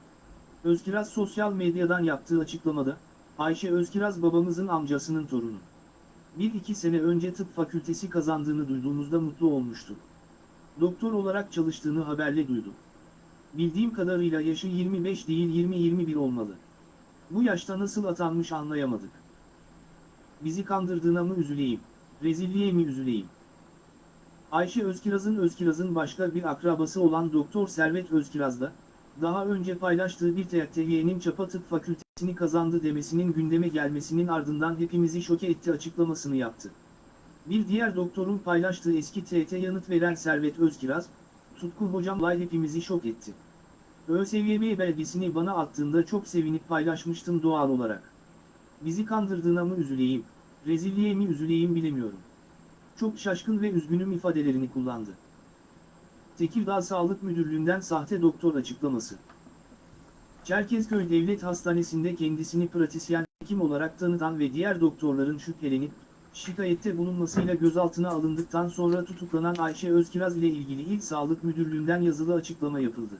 Özkiraz sosyal medyadan yaptığı açıklamada, Ayşe Özkiraz babamızın amcasının torunu. Bir iki sene önce tıp fakültesi kazandığını duyduğumuzda mutlu olmuştuk. Doktor olarak çalıştığını haberle duydum. Bildiğim kadarıyla yaşı 25 değil 20-21 olmalı. Bu yaşta nasıl atanmış anlayamadık. Bizi kandırdığına mı üzüleyim, rezilliğe mi üzüleyim? Ayşe Özkiraz'ın Özkiraz'ın başka bir akrabası olan Doktor Servet Özkiraz'da, daha önce paylaştığı bir TYT'nin Çapa Tıp Fakültesini kazandı demesinin gündeme gelmesinin ardından hepimizi şoke etti açıklamasını yaptı. Bir diğer doktorun paylaştığı eski TYT yanıt veren Servet Özkiraz, Tutku hocamla hepimizi şok etti. ÖSYM belgesini bana attığında çok sevinip paylaşmıştım doğal olarak. Bizi kandırdığına mı üzüleyim, rezilliğe mi üzüleyim bilemiyorum. Çok şaşkın ve üzgünüm ifadelerini kullandı. Tekirdağ Sağlık Müdürlüğü'nden sahte doktor açıklaması. Çerkezköy Devlet Hastanesi'nde kendisini pratisyen hekim olarak tanıtan ve diğer doktorların şüphelenip, şikayette bulunmasıyla gözaltına alındıktan sonra tutuklanan Ayşe Özkiraz ile ilgili İl Sağlık Müdürlüğü'nden yazılı açıklama yapıldı.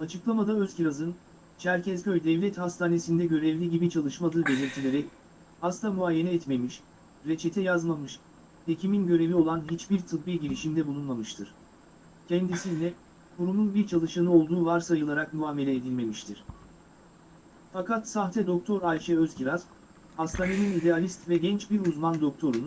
Açıklamada Özkiraz'ın, Çerkezköy Devlet Hastanesi'nde görevli gibi çalışmadığı belirtilerek, hasta muayene etmemiş, reçete yazmamış, hekimin görevi olan hiçbir tıbbi girişimde bulunmamıştır. Kendisine, kurumun bir çalışanı olduğu varsayılarak muamele edilmemiştir. Fakat sahte doktor Ayşe Özkiraz, hastanenin idealist ve genç bir uzman doktorunu,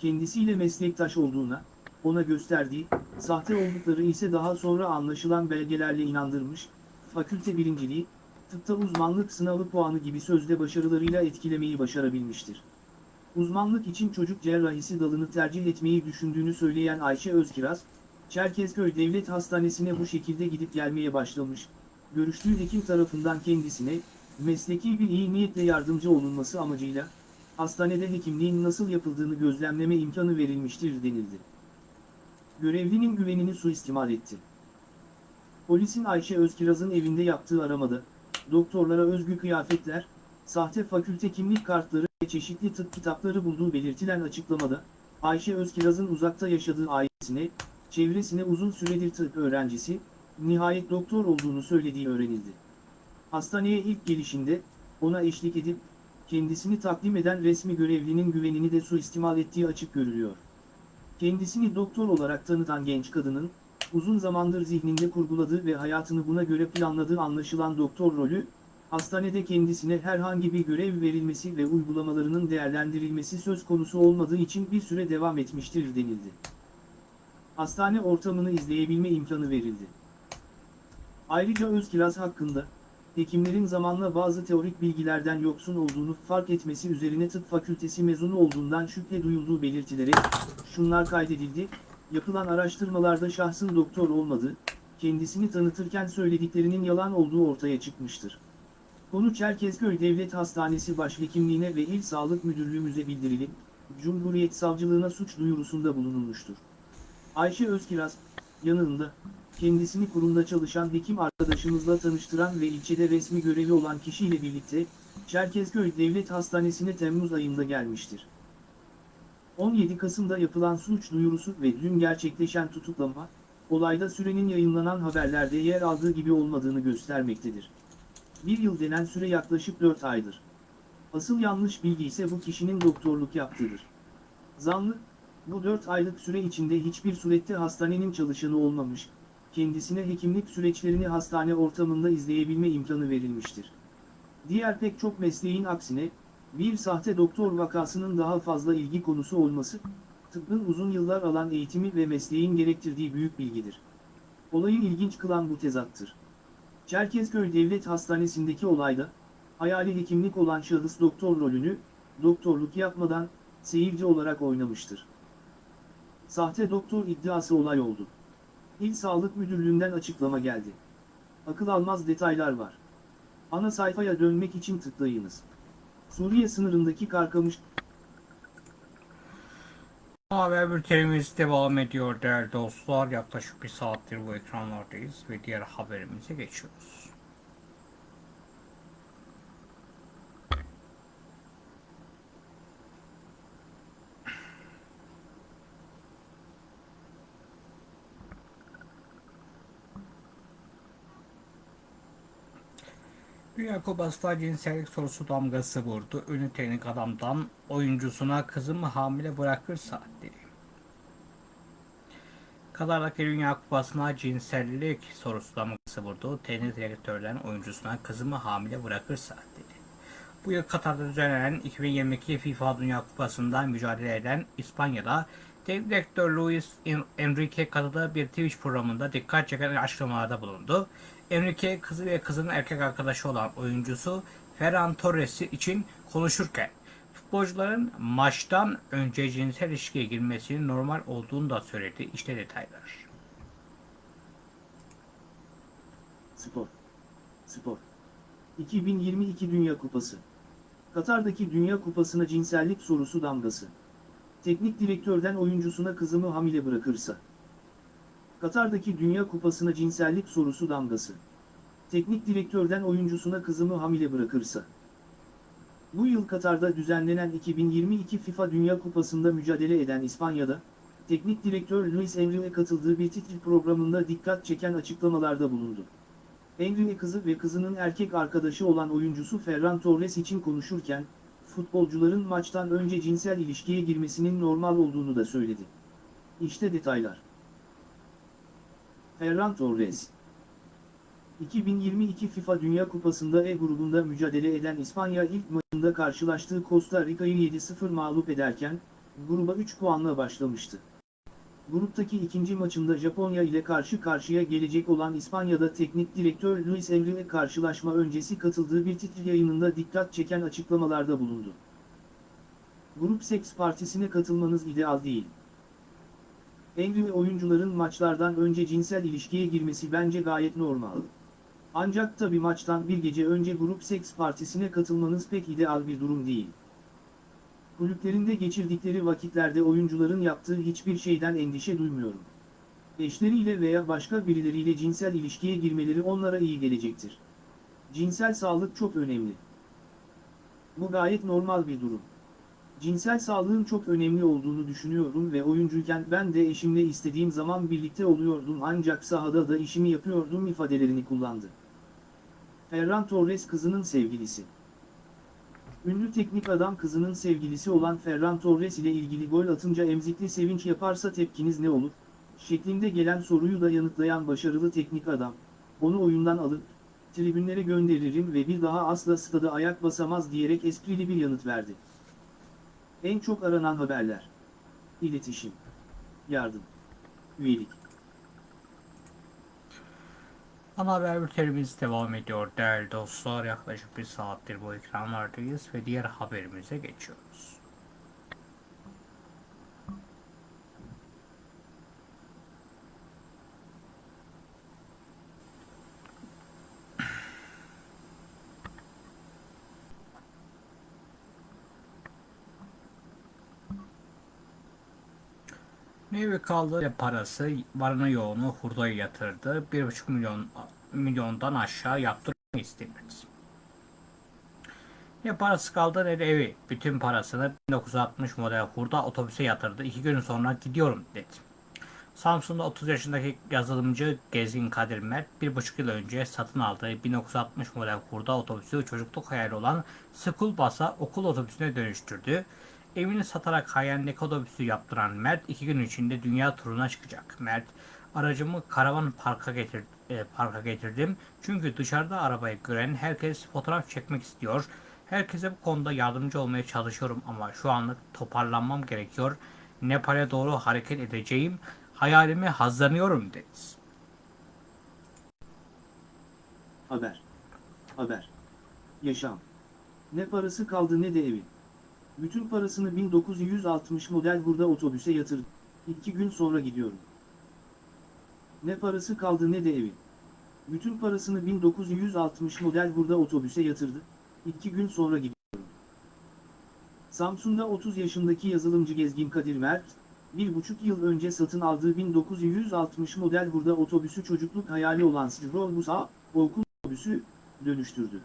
kendisiyle meslektaş olduğuna, ona gösterdiği, sahte oldukları ise daha sonra anlaşılan belgelerle inandırmış, fakülte birinciliği, tıpta uzmanlık sınavı puanı gibi sözde başarılarıyla etkilemeyi başarabilmiştir. Uzmanlık için çocuk cerrahisi dalını tercih etmeyi düşündüğünü söyleyen Ayşe Özkiraz, Çerkezköy Devlet Hastanesi'ne bu şekilde gidip gelmeye başlamış, görüştüğü hekim tarafından kendisine, mesleki bir iyi niyetle yardımcı olunması amacıyla, hastanede hekimliğin nasıl yapıldığını gözlemleme imkanı verilmiştir denildi. Görevlinin güvenini suistimal etti. Polisin Ayşe Özkiraz'ın evinde yaptığı aramada, doktorlara özgü kıyafetler, sahte fakülte kimlik kartları ve çeşitli tıp kitapları bulduğu belirtilen açıklamada, Ayşe Özkiraz'ın uzakta yaşadığı ailesine, çevresine uzun süredir tıp öğrencisi, nihayet doktor olduğunu söylediği öğrenildi. Hastaneye ilk gelişinde, ona eşlik edip, kendisini takdim eden resmi görevlinin güvenini de suistimal ettiği açık görülüyor. Kendisini doktor olarak tanıtan genç kadının, uzun zamandır zihninde kurguladığı ve hayatını buna göre planladığı anlaşılan doktor rolü, hastanede kendisine herhangi bir görev verilmesi ve uygulamalarının değerlendirilmesi söz konusu olmadığı için bir süre devam etmiştir denildi. Hastane ortamını izleyebilme imkanı verildi. Ayrıca Özkiraz hakkında, hekimlerin zamanla bazı teorik bilgilerden yoksun olduğunu fark etmesi üzerine tıp fakültesi mezunu olduğundan şüphe duyulduğu belirtilerek, şunlar kaydedildi, yapılan araştırmalarda şahsın doktor olmadığı, kendisini tanıtırken söylediklerinin yalan olduğu ortaya çıkmıştır. Konu Çerkezköy Devlet Hastanesi Başhekimliğine ve İl Sağlık Müdürlüğümüze bildirilip, Cumhuriyet Savcılığına suç duyurusunda bulunulmuştur. Ayşe Özkiraz, yanında, kendisini kurumda çalışan hekim arkadaşımızla tanıştıran ve ilçede resmi görevi olan kişiyle birlikte, Çerkezköy Devlet Hastanesi'ne Temmuz ayında gelmiştir. 17 Kasım'da yapılan suç duyurusu ve dün gerçekleşen tutuklama, olayda sürenin yayınlanan haberlerde yer aldığı gibi olmadığını göstermektedir. Bir yıl denen süre yaklaşık 4 aydır. Asıl yanlış bilgi ise bu kişinin doktorluk yaptığıdır. Zanlı, bu 4 aylık süre içinde hiçbir surette hastanenin çalışanı olmamış, kendisine hekimlik süreçlerini hastane ortamında izleyebilme imkanı verilmiştir. Diğer pek çok mesleğin aksine, bir sahte doktor vakasının daha fazla ilgi konusu olması, tıbbın uzun yıllar alan eğitimi ve mesleğin gerektirdiği büyük bilgidir. Olayı ilginç kılan bu tezattır. Çerkezköy Devlet Hastanesi'ndeki olayda, hayali hekimlik olan şahıs doktor rolünü, doktorluk yapmadan, seyirci olarak oynamıştır. Sahte doktor iddiası olay oldu. İl Sağlık Müdürlüğü'nden açıklama geldi. Akıl almaz detaylar var. Ana sayfaya dönmek için tıklayınız. Suriye sınırındaki Karkamış Haber bültenimiz devam ediyor değerli dostlar. Yaklaşık bir saattir bu ekranlardayız ve diğer haberimize geçiyoruz. Dünya Kupası'da cinsellik sorusu damgası vurdu. Ünlü teknik adamdan oyuncusuna kızımı hamile bırakırsa dedi. Katar'daki Dünya Kupası'na cinsellik sorusu damgası vurdu. Teknik direktörden oyuncusuna kızımı hamile bırakırsa dedi. Bu yıl Katar'da düzenlenen 2022 FIFA Dünya Kupası'nda mücadele eden İspanya'da teknik direktör Luis Enrique katıldığı bir Twitch programında dikkat çeken açıklamalarda bulundu. Enrique kızı ve kızının erkek arkadaşı olan oyuncusu Ferran Torres için konuşurken futbolcuların maçtan önce cinsel ilişkiye girmesinin normal olduğunu da söyledi. İşte detaylar. Spor. Spor. 2022 Dünya Kupası. Katar'daki Dünya Kupası'na cinsellik sorusu damgası. Teknik direktörden oyuncusuna kızımı hamile bırakırsa. Katar'daki Dünya Kupası'na cinsellik sorusu damgası. Teknik direktörden oyuncusuna kızımı hamile bırakırsa. Bu yıl Katar'da düzenlenen 2022 FIFA Dünya Kupası'nda mücadele eden İspanya'da, teknik direktör Luis Enrique katıldığı bir titri programında dikkat çeken açıklamalarda bulundu. Enrique kızı ve kızının erkek arkadaşı olan oyuncusu Ferran Torres için konuşurken, futbolcuların maçtan önce cinsel ilişkiye girmesinin normal olduğunu da söyledi. İşte detaylar. Ferran Torres 2022 FIFA Dünya Kupası'nda E grubunda mücadele eden İspanya ilk maçında karşılaştığı Costa Rica'yı 7-0 mağlup ederken, gruba 3 puanla başlamıştı. Gruptaki ikinci maçında Japonya ile karşı karşıya gelecek olan İspanya'da teknik direktör Luis Enrique karşılaşma öncesi katıldığı bir titri yayınında dikkat çeken açıklamalarda bulundu. Grup Seks Partisi'ne katılmanız ideal değil. Enrique oyuncuların maçlardan önce cinsel ilişkiye girmesi bence gayet normal. Ancak tabi maçtan bir gece önce grup seks partisine katılmanız pek ideal bir durum değil. Kulüplerinde geçirdikleri vakitlerde oyuncuların yaptığı hiçbir şeyden endişe duymuyorum. Eşleriyle veya başka birileriyle cinsel ilişkiye girmeleri onlara iyi gelecektir. Cinsel sağlık çok önemli. Bu gayet normal bir durum. Cinsel sağlığın çok önemli olduğunu düşünüyorum ve oyuncuyken ben de eşimle istediğim zaman birlikte oluyordum ancak sahada da işimi yapıyordum ifadelerini kullandı. Ferran Torres kızının sevgilisi. Ünlü teknik adam kızının sevgilisi olan Ferran Torres ile ilgili gol atınca emzikli sevinç yaparsa tepkiniz ne olur? şeklinde gelen soruyu da yanıtlayan başarılı teknik adam, onu oyundan alıp, tribünlere gönderirim ve bir daha asla stada ayak basamaz diyerek esprili bir yanıt verdi. En çok aranan haberler. İletişim. Yardım. Üyelik. Ana haber bültenimiz devam ediyor değerli dostlar. Yaklaşık bir saattir bu ekranlardayız ve diğer haberimize geçiyoruz. Nevi kaldı parası varını yoğunu hurdaya yatırdı. 1,5 milyon milyondan aşağı yaptırma istemedi. Ne parası kaldı ne de evi. Bütün parasını 1960 model hurda otobüse yatırdı. İki gün sonra gidiyorum dedi. Samsun'da 30 yaşındaki yazılımcı Gezgin Kadir Mert, bir buçuk yıl önce satın aldığı 1960 model hurda otobüsü çocukluk hayali olan School Bus'a okul otobüsüne dönüştürdü. Evini satarak hayalindeki otobüsü yaptıran Mert iki gün içinde dünya turuna çıkacak. Mert, aracımı karavan parka, getir, e, parka getirdim. Çünkü dışarıda arabayı gören herkes fotoğraf çekmek istiyor. Herkese bu konuda yardımcı olmaya çalışıyorum ama şu anlık toparlanmam gerekiyor. Nepal'e doğru hareket edeceğim. Hayalime hazırlanıyorum dedi. Haber. Haber. Yaşam. Ne parası kaldı ne de evi. Bütün parasını 1960 model burada otobüse yatırdı. İki gün sonra gidiyorum. Ne parası kaldı ne de evi. Bütün parasını 1960 model burada otobüse yatırdı. İki gün sonra gidiyorum. Samsun'da 30 yaşındaki yazılımcı Gezgin Kadir Mert, bir buçuk yıl önce satın aldığı 1960 model burada otobüsü çocukluk hayali olan Strolbus'a, okul otobüsü, dönüştürdü.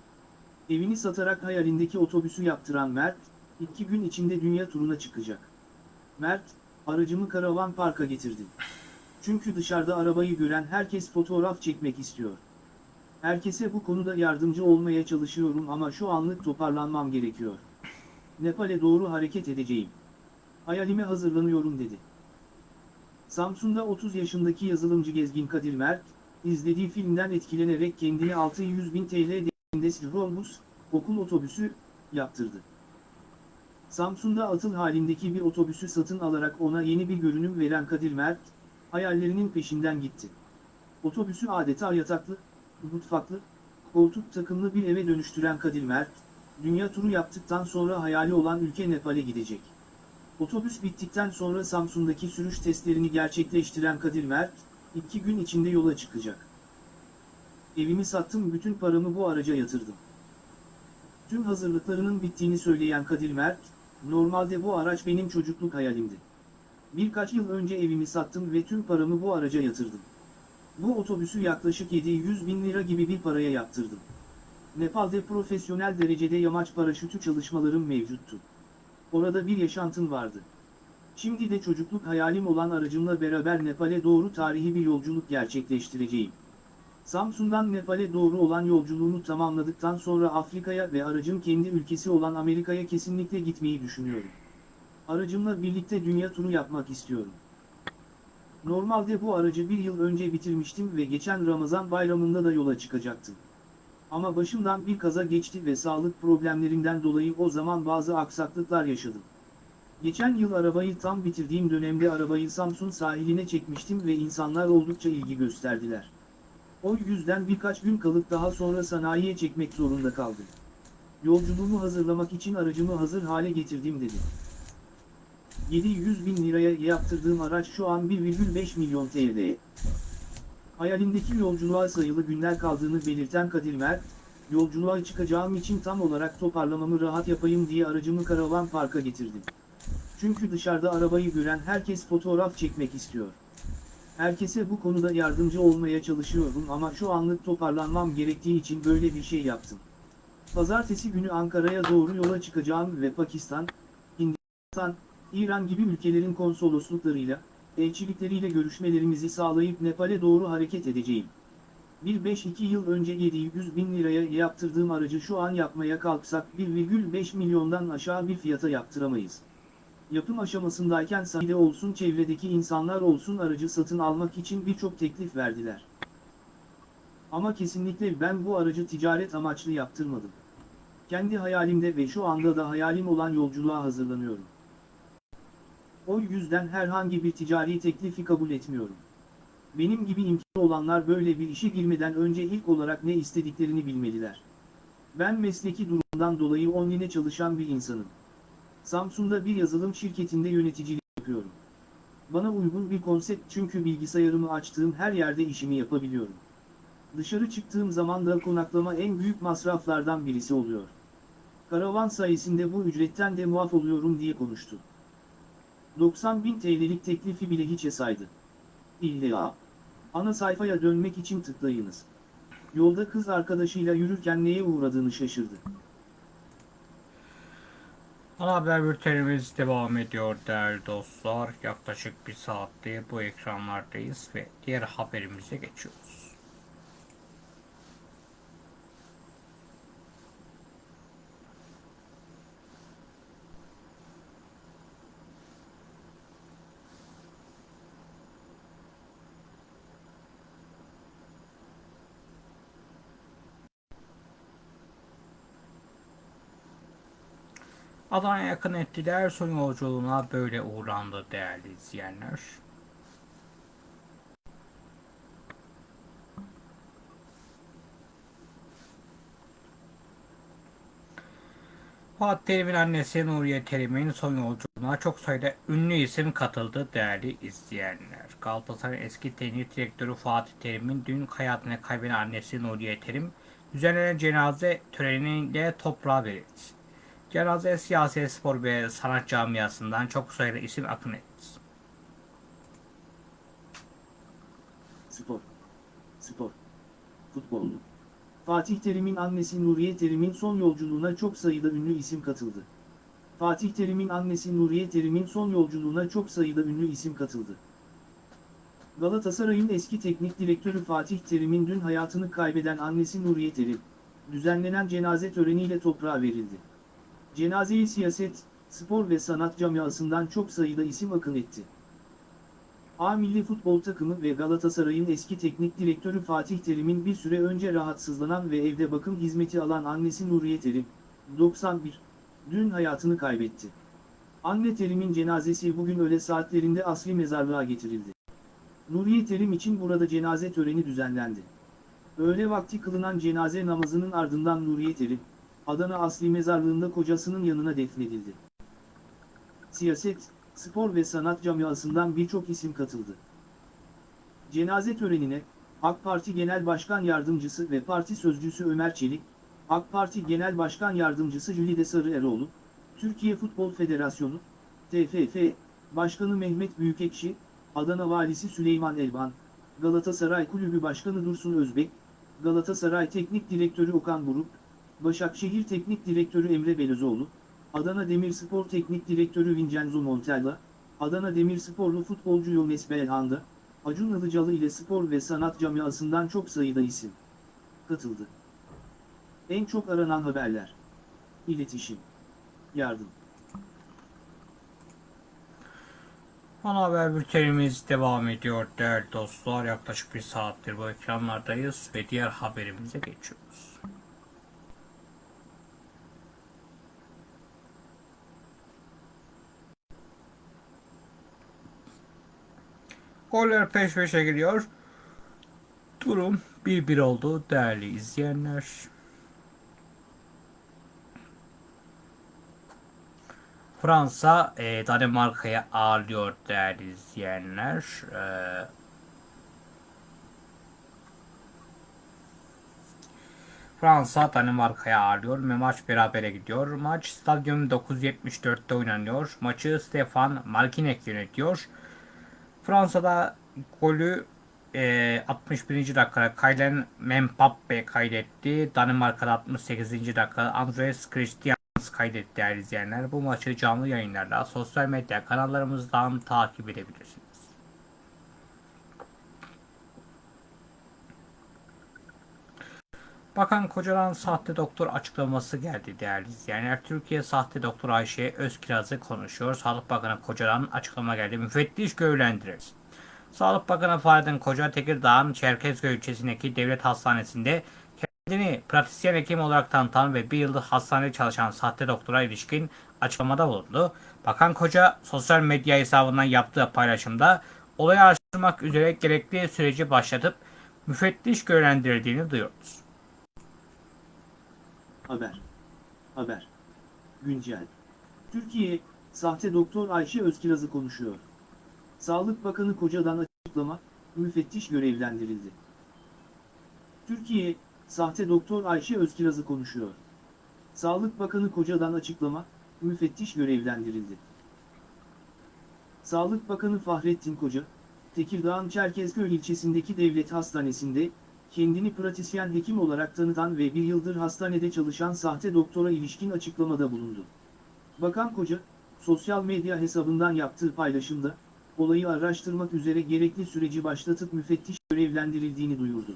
Evini satarak hayalindeki otobüsü yaptıran Mert, iki gün içinde dünya turuna çıkacak. Mert, aracımı karavan parka getirdim. Çünkü dışarıda arabayı gören herkes fotoğraf çekmek istiyor. Herkese bu konuda yardımcı olmaya çalışıyorum ama şu anlık toparlanmam gerekiyor. Nepal'e doğru hareket edeceğim. Hayalime hazırlanıyorum dedi. Samsun'da 30 yaşındaki yazılımcı Gezgin Kadir Mert, izlediği filmden etkilenerek kendini 600 bin TL değerinde Sirolbus, okul otobüsü, yaptırdı. Samsun'da atıl halindeki bir otobüsü satın alarak ona yeni bir görünüm veren Kadir Mert, hayallerinin peşinden gitti. Otobüsü adeta yataklı, mutfaklı, koltuk takımlı bir eve dönüştüren Kadir Mert, dünya turu yaptıktan sonra hayali olan ülke Nepal'e gidecek. Otobüs bittikten sonra Samsun'daki sürüş testlerini gerçekleştiren Kadir Mert, iki gün içinde yola çıkacak. Evimi sattım bütün paramı bu araca yatırdım. Tüm hazırlıklarının bittiğini söyleyen Kadir Mert, normalde bu araç benim çocukluk hayalimdi. Birkaç yıl önce evimi sattım ve tüm paramı bu araca yatırdım. Bu otobüsü yaklaşık 700 bin lira gibi bir paraya yaptırdım. Nepal'de profesyonel derecede yamaç paraşütü çalışmalarım mevcuttu. Orada bir yaşantım vardı. Şimdi de çocukluk hayalim olan aracımla beraber Nepal'e doğru tarihi bir yolculuk gerçekleştireceğim. Samsun'dan Nepal'e doğru olan yolculuğunu tamamladıktan sonra Afrika'ya ve aracım kendi ülkesi olan Amerika'ya kesinlikle gitmeyi düşünüyorum. Aracımla birlikte dünya turu yapmak istiyorum. Normalde bu aracı bir yıl önce bitirmiştim ve geçen Ramazan bayramında da yola çıkacaktım. Ama başımdan bir kaza geçti ve sağlık problemlerinden dolayı o zaman bazı aksaklıklar yaşadım. Geçen yıl arabayı tam bitirdiğim dönemde arabayı Samsun sahiline çekmiştim ve insanlar oldukça ilgi gösterdiler. O yüzden birkaç gün kalıp daha sonra sanayiye çekmek zorunda kaldım. Yolculuğumu hazırlamak için aracımı hazır hale getirdim dedi. 700 bin liraya yaptırdığım araç şu an 1,5 milyon TL. Hayalindeki yolculuğa sayılı günler kaldığını belirten Kadir Mert, yolculuğa çıkacağım için tam olarak toparlamamı rahat yapayım diye aracımı karavan parka getirdim. Çünkü dışarıda arabayı gören herkes fotoğraf çekmek istiyor. Herkese bu konuda yardımcı olmaya çalışıyorum ama şu anlık toparlanmam gerektiği için böyle bir şey yaptım. Pazartesi günü Ankara'ya doğru yola çıkacağım ve Pakistan, Hindistan, İran gibi ülkelerin konsolosluklarıyla, elçilikleriyle görüşmelerimizi sağlayıp Nepal'e doğru hareket edeceğim. Bir 5-2 yıl önce 700 bin liraya yaptırdığım aracı şu an yapmaya kalksak 1,5 milyondan aşağı bir fiyata yaptıramayız. Yapım aşamasındayken sahide olsun çevredeki insanlar olsun aracı satın almak için birçok teklif verdiler. Ama kesinlikle ben bu aracı ticaret amaçlı yaptırmadım. Kendi hayalimde ve şu anda da hayalim olan yolculuğa hazırlanıyorum. O yüzden herhangi bir ticari teklifi kabul etmiyorum. Benim gibi imkanı olanlar böyle bir işe girmeden önce ilk olarak ne istediklerini bilmeliler. Ben mesleki durumdan dolayı online çalışan bir insanım. Samsun'da bir yazılım şirketinde yöneticilik yapıyorum. Bana uygun bir konsept çünkü bilgisayarımı açtığım her yerde işimi yapabiliyorum. Dışarı çıktığım zaman da konaklama en büyük masraflardan birisi oluyor. Karavan sayesinde bu ücretten de muaf oluyorum diye konuştu. 90 bin TL'lik teklifi bile hiçe saydı. İlla. Ana sayfaya dönmek için tıklayınız. Yolda kız arkadaşıyla yürürken neye uğradığını şaşırdı. Ana haber bültenimiz devam ediyor değerli dostlar. Yaklaşık bir saattir bu ekranlardayız ve diğer haberimize geçiyoruz. Adana'ya yakın ettiler son yolculuğuna böyle uğrandı değerli izleyenler. Fatih Terim'in annesi Nuriye Terim'in son yolculuğuna çok sayıda ünlü isim katıldı değerli izleyenler. Galatasaray eski teknik direktörü Fatih Terim'in dün hayatını kaybeden annesi Nuriye Terim düzenlenen cenaze töreniyle toprağa verildi. Cenaze siyasi, spor ve sanat camiasından çok sayıda isim akın etti. Spor. Spor. Futbol. Fatih Terim'in annesi Nuriye Terim'in son yolculuğuna çok sayıda ünlü isim katıldı. Fatih Terim'in annesi Nuriye Terim'in son yolculuğuna çok sayıda ünlü isim katıldı. Galatasaray'ın eski teknik direktörü Fatih Terim'in dün hayatını kaybeden annesi Nuriye Terim, düzenlenen cenaze töreniyle toprağa verildi. Cenazeye siyaset, spor ve sanat camiasından çok sayıda isim akın etti. A milli futbol takımı ve Galatasaray'ın eski teknik direktörü Fatih Terim'in bir süre önce rahatsızlanan ve evde bakım hizmeti alan annesi Nuriye Terim, 91, dün hayatını kaybetti. Anne Terim'in cenazesi bugün öğle saatlerinde asli mezarlığa getirildi. Nuriye Terim için burada cenaze töreni düzenlendi. Öğle vakti kılınan cenaze namazının ardından Nuriye Terim, Adana Asli Mezarlığı'nda kocasının yanına defnedildi. Siyaset, spor ve sanat camiasından birçok isim katıldı. Cenaze törenine, AK Parti Genel Başkan Yardımcısı ve Parti Sözcüsü Ömer Çelik, AK Parti Genel Başkan Yardımcısı Jülide Sarı Eroğlu, Türkiye Futbol Federasyonu, TFF, Başkanı Mehmet Büyükekşi, Adana Valisi Süleyman Elvan, Galatasaray Kulübü Başkanı Dursun Özbek, Galatasaray Teknik Direktörü Okan Buruk, Başakşehir Teknik Direktörü Emre Belözoğlu, Adana Demirspor Teknik Direktörü Vincenzo Montella, Adana Demirsporlu futbolcu Yones Belhanda, Acun Ilıcalı ile spor ve sanat camiasından çok sayıda isim katıldı. En çok aranan haberler. İletişim. Yardım. Ana haber bültenimiz devam ediyor değerli dostlar. Yaklaşık bir saattir bu ekranlardayız ve diğer haberimize geçiyoruz. Goller peş peşe gidiyor. Durum 1-1 oldu değerli izleyenler. Fransa e, Danimarka'ya ağırlıyor değerli izleyenler. E, Fransa Danimarka'ya ağırlıyor ve maç berabere gidiyor. Maç stadyum 974'te oynanıyor. Maçı Stefan Malkinek yönetiyor. Fransa'da golü e, 61. dakikada Kylian Mbappe kaydetti. Danimarka'da 68. dakikada Andres Christian kaydetti değerli izleyenler. Bu maçı canlı yayınlarla sosyal medya kanallarımızdan takip edebilirsiniz. Bakan Kocaman sahte doktor açıklaması geldi değerli izleyenler. Türkiye sahte doktor Ayşe Özkiraz'ı konuşuyor. Sağlık Bakanı Kocaman açıklama geldi. Müfettiş görevlendiririz. Sağlık Bakanı Fahrettin Koca Tekirdağ'ın Çerkezköy ilçesindeki devlet hastanesinde kendini pratisyen hekim olarak tanıtan ve bir yıldır hastanede çalışan sahte doktora ilişkin açıklamada bulundu. Bakan Koca sosyal medya hesabından yaptığı paylaşımda olayı araştırmak üzere gerekli süreci başlatıp müfettiş görevlendirildiğini duyurdu. Haber. Haber. Güncel. Türkiye, sahte doktor Ayşe Özkiraz'ı konuşuyor. Sağlık Bakanı Koca'dan açıklama, müfettiş görevlendirildi. Türkiye, sahte doktor Ayşe Özkiraz'ı konuşuyor. Sağlık Bakanı Koca'dan açıklama, müfettiş görevlendirildi. Sağlık Bakanı Fahrettin Koca, Tekirdağ'ın Çerkezköy ilçesindeki devlet hastanesinde, kendini pratisyen hekim olarak tanıtan ve bir yıldır hastanede çalışan sahte doktora ilişkin açıklamada bulundu. Bakan Koca, sosyal medya hesabından yaptığı paylaşımda, olayı araştırmak üzere gerekli süreci başlatıp müfettiş görevlendirildiğini duyurdu.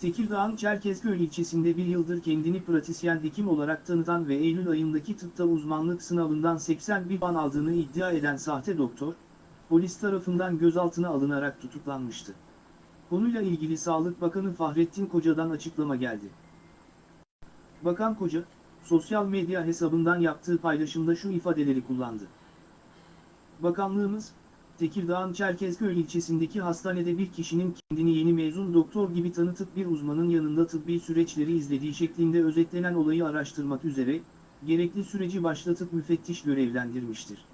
Tekirdağ'ın Çerkezköy ilçesinde bir yıldır kendini pratisyen hekim olarak tanıtan ve Eylül ayındaki tıpta uzmanlık sınavından 81 ban aldığını iddia eden sahte doktor, polis tarafından gözaltına alınarak tutuklanmıştı. Konuyla ilgili Sağlık Bakanı Fahrettin Koca'dan açıklama geldi. Bakan Koca, sosyal medya hesabından yaptığı paylaşımda şu ifadeleri kullandı. Bakanlığımız, Tekirdağ'ın Çerkezköy ilçesindeki hastanede bir kişinin kendini yeni mezun doktor gibi tanıtıp bir uzmanın yanında tıbbi süreçleri izlediği şeklinde özetlenen olayı araştırmak üzere, gerekli süreci başlatıp müfettiş görevlendirmiştir.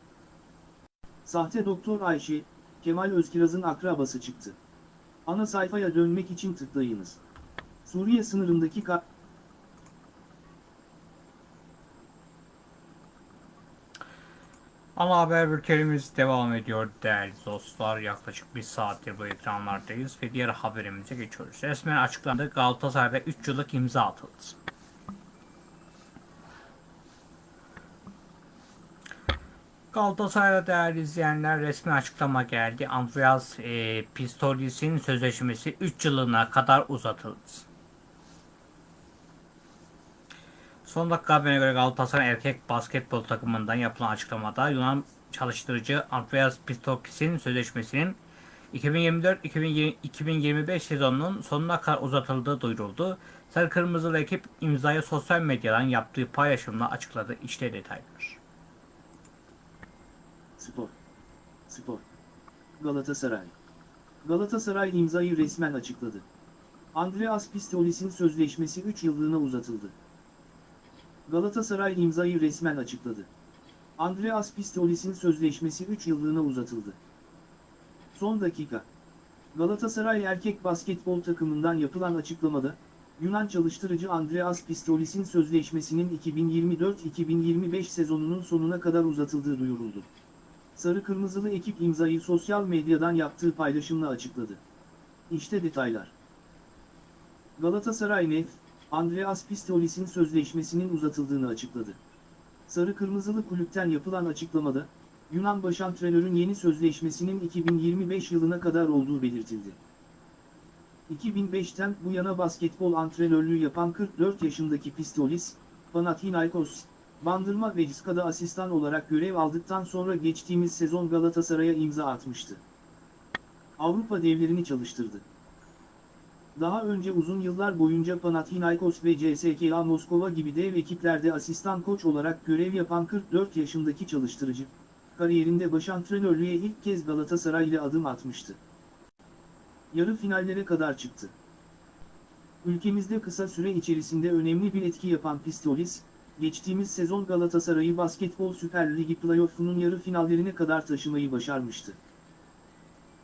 Sahte doktor Ayşe, Kemal Özkiraz'ın akrabası çıktı. Ana sayfaya dönmek için tıklayınız. Suriye sınırındaki ka Ana haber bültenimiz devam ediyor değerli dostlar. Yaklaşık bir saattir bu ekranlardayız ve diğer haberimize geçiyoruz. Resmen açıklandı Galatasaray'da 3 yıllık imza atıldı. Galatasaray'da değerli izleyenler resmi açıklama geldi. Andreas e, Pistolis'in sözleşmesi 3 yılına kadar uzatıldı. Son dakika haberine göre Galatasaray erkek basketbol takımından yapılan açıklamada Yunan çalıştırıcı Andreas Pistokis'in sözleşmesinin 2024-2025 sezonunun sonuna kadar uzatıldığı duyuruldu. Sarı Kırmızılı ekip imzayı sosyal medyadan yaptığı paylaşımla açıkladı. İşte detaylar. Spor. Spor. Galatasaray. Galatasaray imzayı resmen açıkladı. Andreas Pistolis'in sözleşmesi 3 yıllığına uzatıldı. Galatasaray imzayı resmen açıkladı. Andreas Pistolis'in sözleşmesi 3 yıllığına uzatıldı. Son dakika. Galatasaray erkek basketbol takımından yapılan açıklamada, Yunan çalıştırıcı Andreas Pistolis'in sözleşmesinin 2024-2025 sezonunun sonuna kadar uzatıldığı duyuruldu. Sarı Kırmızılı ekip imzayı sosyal medyadan yaptığı paylaşımla açıkladı. İşte detaylar. Galatasaray Nef, Andreas Pistolis'in sözleşmesinin uzatıldığını açıkladı. Sarı Kırmızılı kulüpten yapılan açıklamada, Yunan başantrenörün yeni sözleşmesinin 2025 yılına kadar olduğu belirtildi. 2005'ten bu yana basketbol antrenörlüğü yapan 44 yaşındaki Pistolis, Panathinaikos, Bandırma ve Ciska'da asistan olarak görev aldıktan sonra geçtiğimiz sezon Galatasaray'a imza atmıştı. Avrupa devlerini çalıştırdı. Daha önce uzun yıllar boyunca Panathinaikos ve CSKA Moskova gibi dev ekiplerde asistan koç olarak görev yapan 44 yaşındaki çalıştırıcı, kariyerinde başantrenörlüğe ilk kez Galatasaray ile adım atmıştı. Yarı finallere kadar çıktı. Ülkemizde kısa süre içerisinde önemli bir etki yapan Pistolis, geçtiğimiz sezon Galatasaray'ı Basketbol Süper Ligi playoff'unun yarı finallerine kadar taşımayı başarmıştı.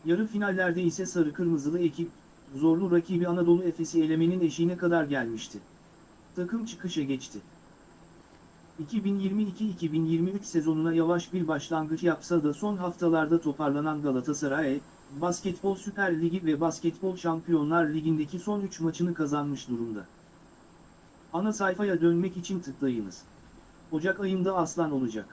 Yarı finallerde ise sarı kırmızılı ekip, zorlu rakibi Anadolu Efes'i elemenin eşiğine kadar gelmişti. Takım çıkışa geçti. 2022-2023 sezonuna yavaş bir başlangıç yapsa da son haftalarda toparlanan Galatasaray, Basketbol Süper Ligi ve Basketbol Şampiyonlar Ligi'ndeki son 3 maçını kazanmış durumda. Ana sayfaya dönmek için tıklayınız. Ocak ayında aslan olacak.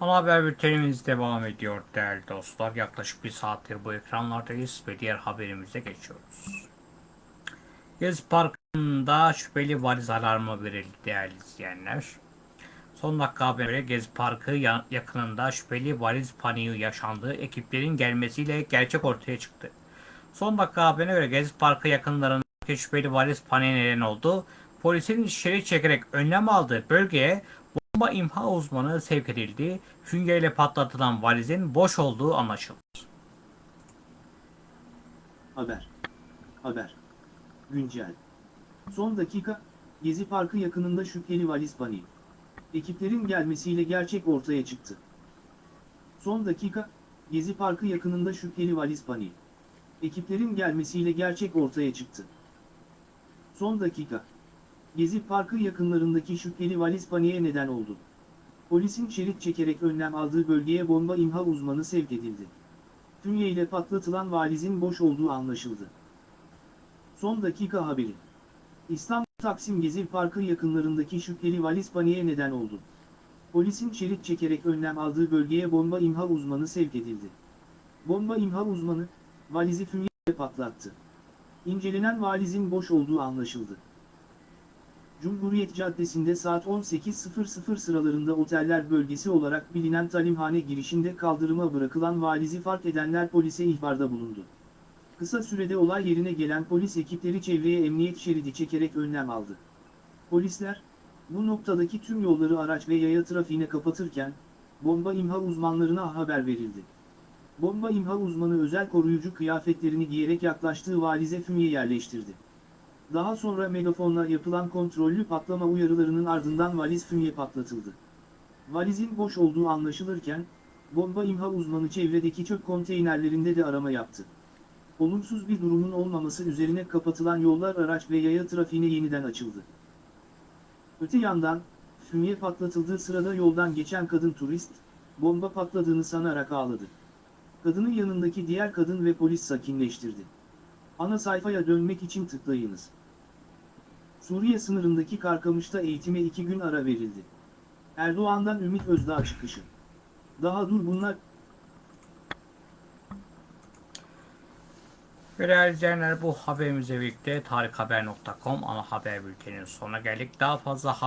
Ana haber bültenimiz devam ediyor değerli dostlar. Yaklaşık bir saattir bu ekranlardayız ve diğer haberimize geçiyoruz. Gezi Parkı'nda şüpheli valiz alarmı verildi değerli izleyenler. Son dakika haberine Gezi Parkı ya- yakınında şüpheli valiz paniği yaşandığı ekiplerin gelmesiyle gerçek ortaya çıktı. Son dakika haberine göre Gezi Parkı yakınlarındaki şüpheli valiz paniği neden oldu. Polisin şerit çekerek önlem aldığı bölgeye bomba imha uzmanı sevk edildi. Füngeyle patlatılan valizin boş olduğu anlaşıldı. Haber. Haber. Güncel. Son dakika, Gezi Parkı yakınında şüpheli valiz paniği. Ekiplerin gelmesiyle gerçek ortaya çıktı. Son dakika, Gezi Parkı yakınında şüpheli valiz paniği. Ekiplerin gelmesiyle gerçek ortaya çıktı. Son dakika. Gezi Parkı yakınlarındaki şüpheli valiz paniğe neden oldu. Polisin şerit çekerek önlem aldığı bölgeye bomba imha uzmanı sevk edildi. Fünye ile patlatılan valizin boş olduğu anlaşıldı. Son dakika haberi. İstanbul Taksim Gezi Parkı yakınlarındaki şüpheli valiz paniğe neden oldu. Polisin şerit çekerek önlem aldığı bölgeye bomba imha uzmanı sevk edildi. Bomba imha uzmanı, valizi fünye ile patlattı. İncelenen valizin boş olduğu anlaşıldı. Cumhuriyet Caddesi'nde saat 18.00 sıralarında oteller bölgesi olarak bilinen talimhane girişinde kaldırıma bırakılan valizi fark edenler polise ihbarda bulundu. Kısa sürede olay yerine gelen polis ekipleri çevreye emniyet şeridi çekerek önlem aldı. Polisler, bu noktadaki tüm yolları araç ve yaya trafiğine kapatırken, bomba imha uzmanlarına haber verildi. Bomba imha uzmanı özel koruyucu kıyafetlerini giyerek yaklaştığı valize fünye yerleştirdi. Daha sonra megafonla yapılan kontrollü patlama uyarılarının ardından valiz fünye patlatıldı. Valizin boş olduğu anlaşılırken, bomba imha uzmanı çevredeki çöp konteynerlerinde de arama yaptı. Olumsuz bir durumun olmaması üzerine kapatılan yollar araç ve yaya trafiğine yeniden açıldı. Öte yandan, fünye patlatıldığı sırada yoldan geçen kadın turist, bomba patladığını sanarak ağladı. Kadının yanındaki diğer kadın ve polis sakinleştirdi. Ana sayfaya dönmek için tıklayınız. Suriye sınırındaki Karkamış'ta eğitime iki gün ara verildi. Erdoğan'dan Ümit Özdağ çıkışı. Daha dur bunlar değerli izleyenler bu haberimizle birlikte tarikhaber.com ana haber bülteninin sonuna geldik. Daha fazla haber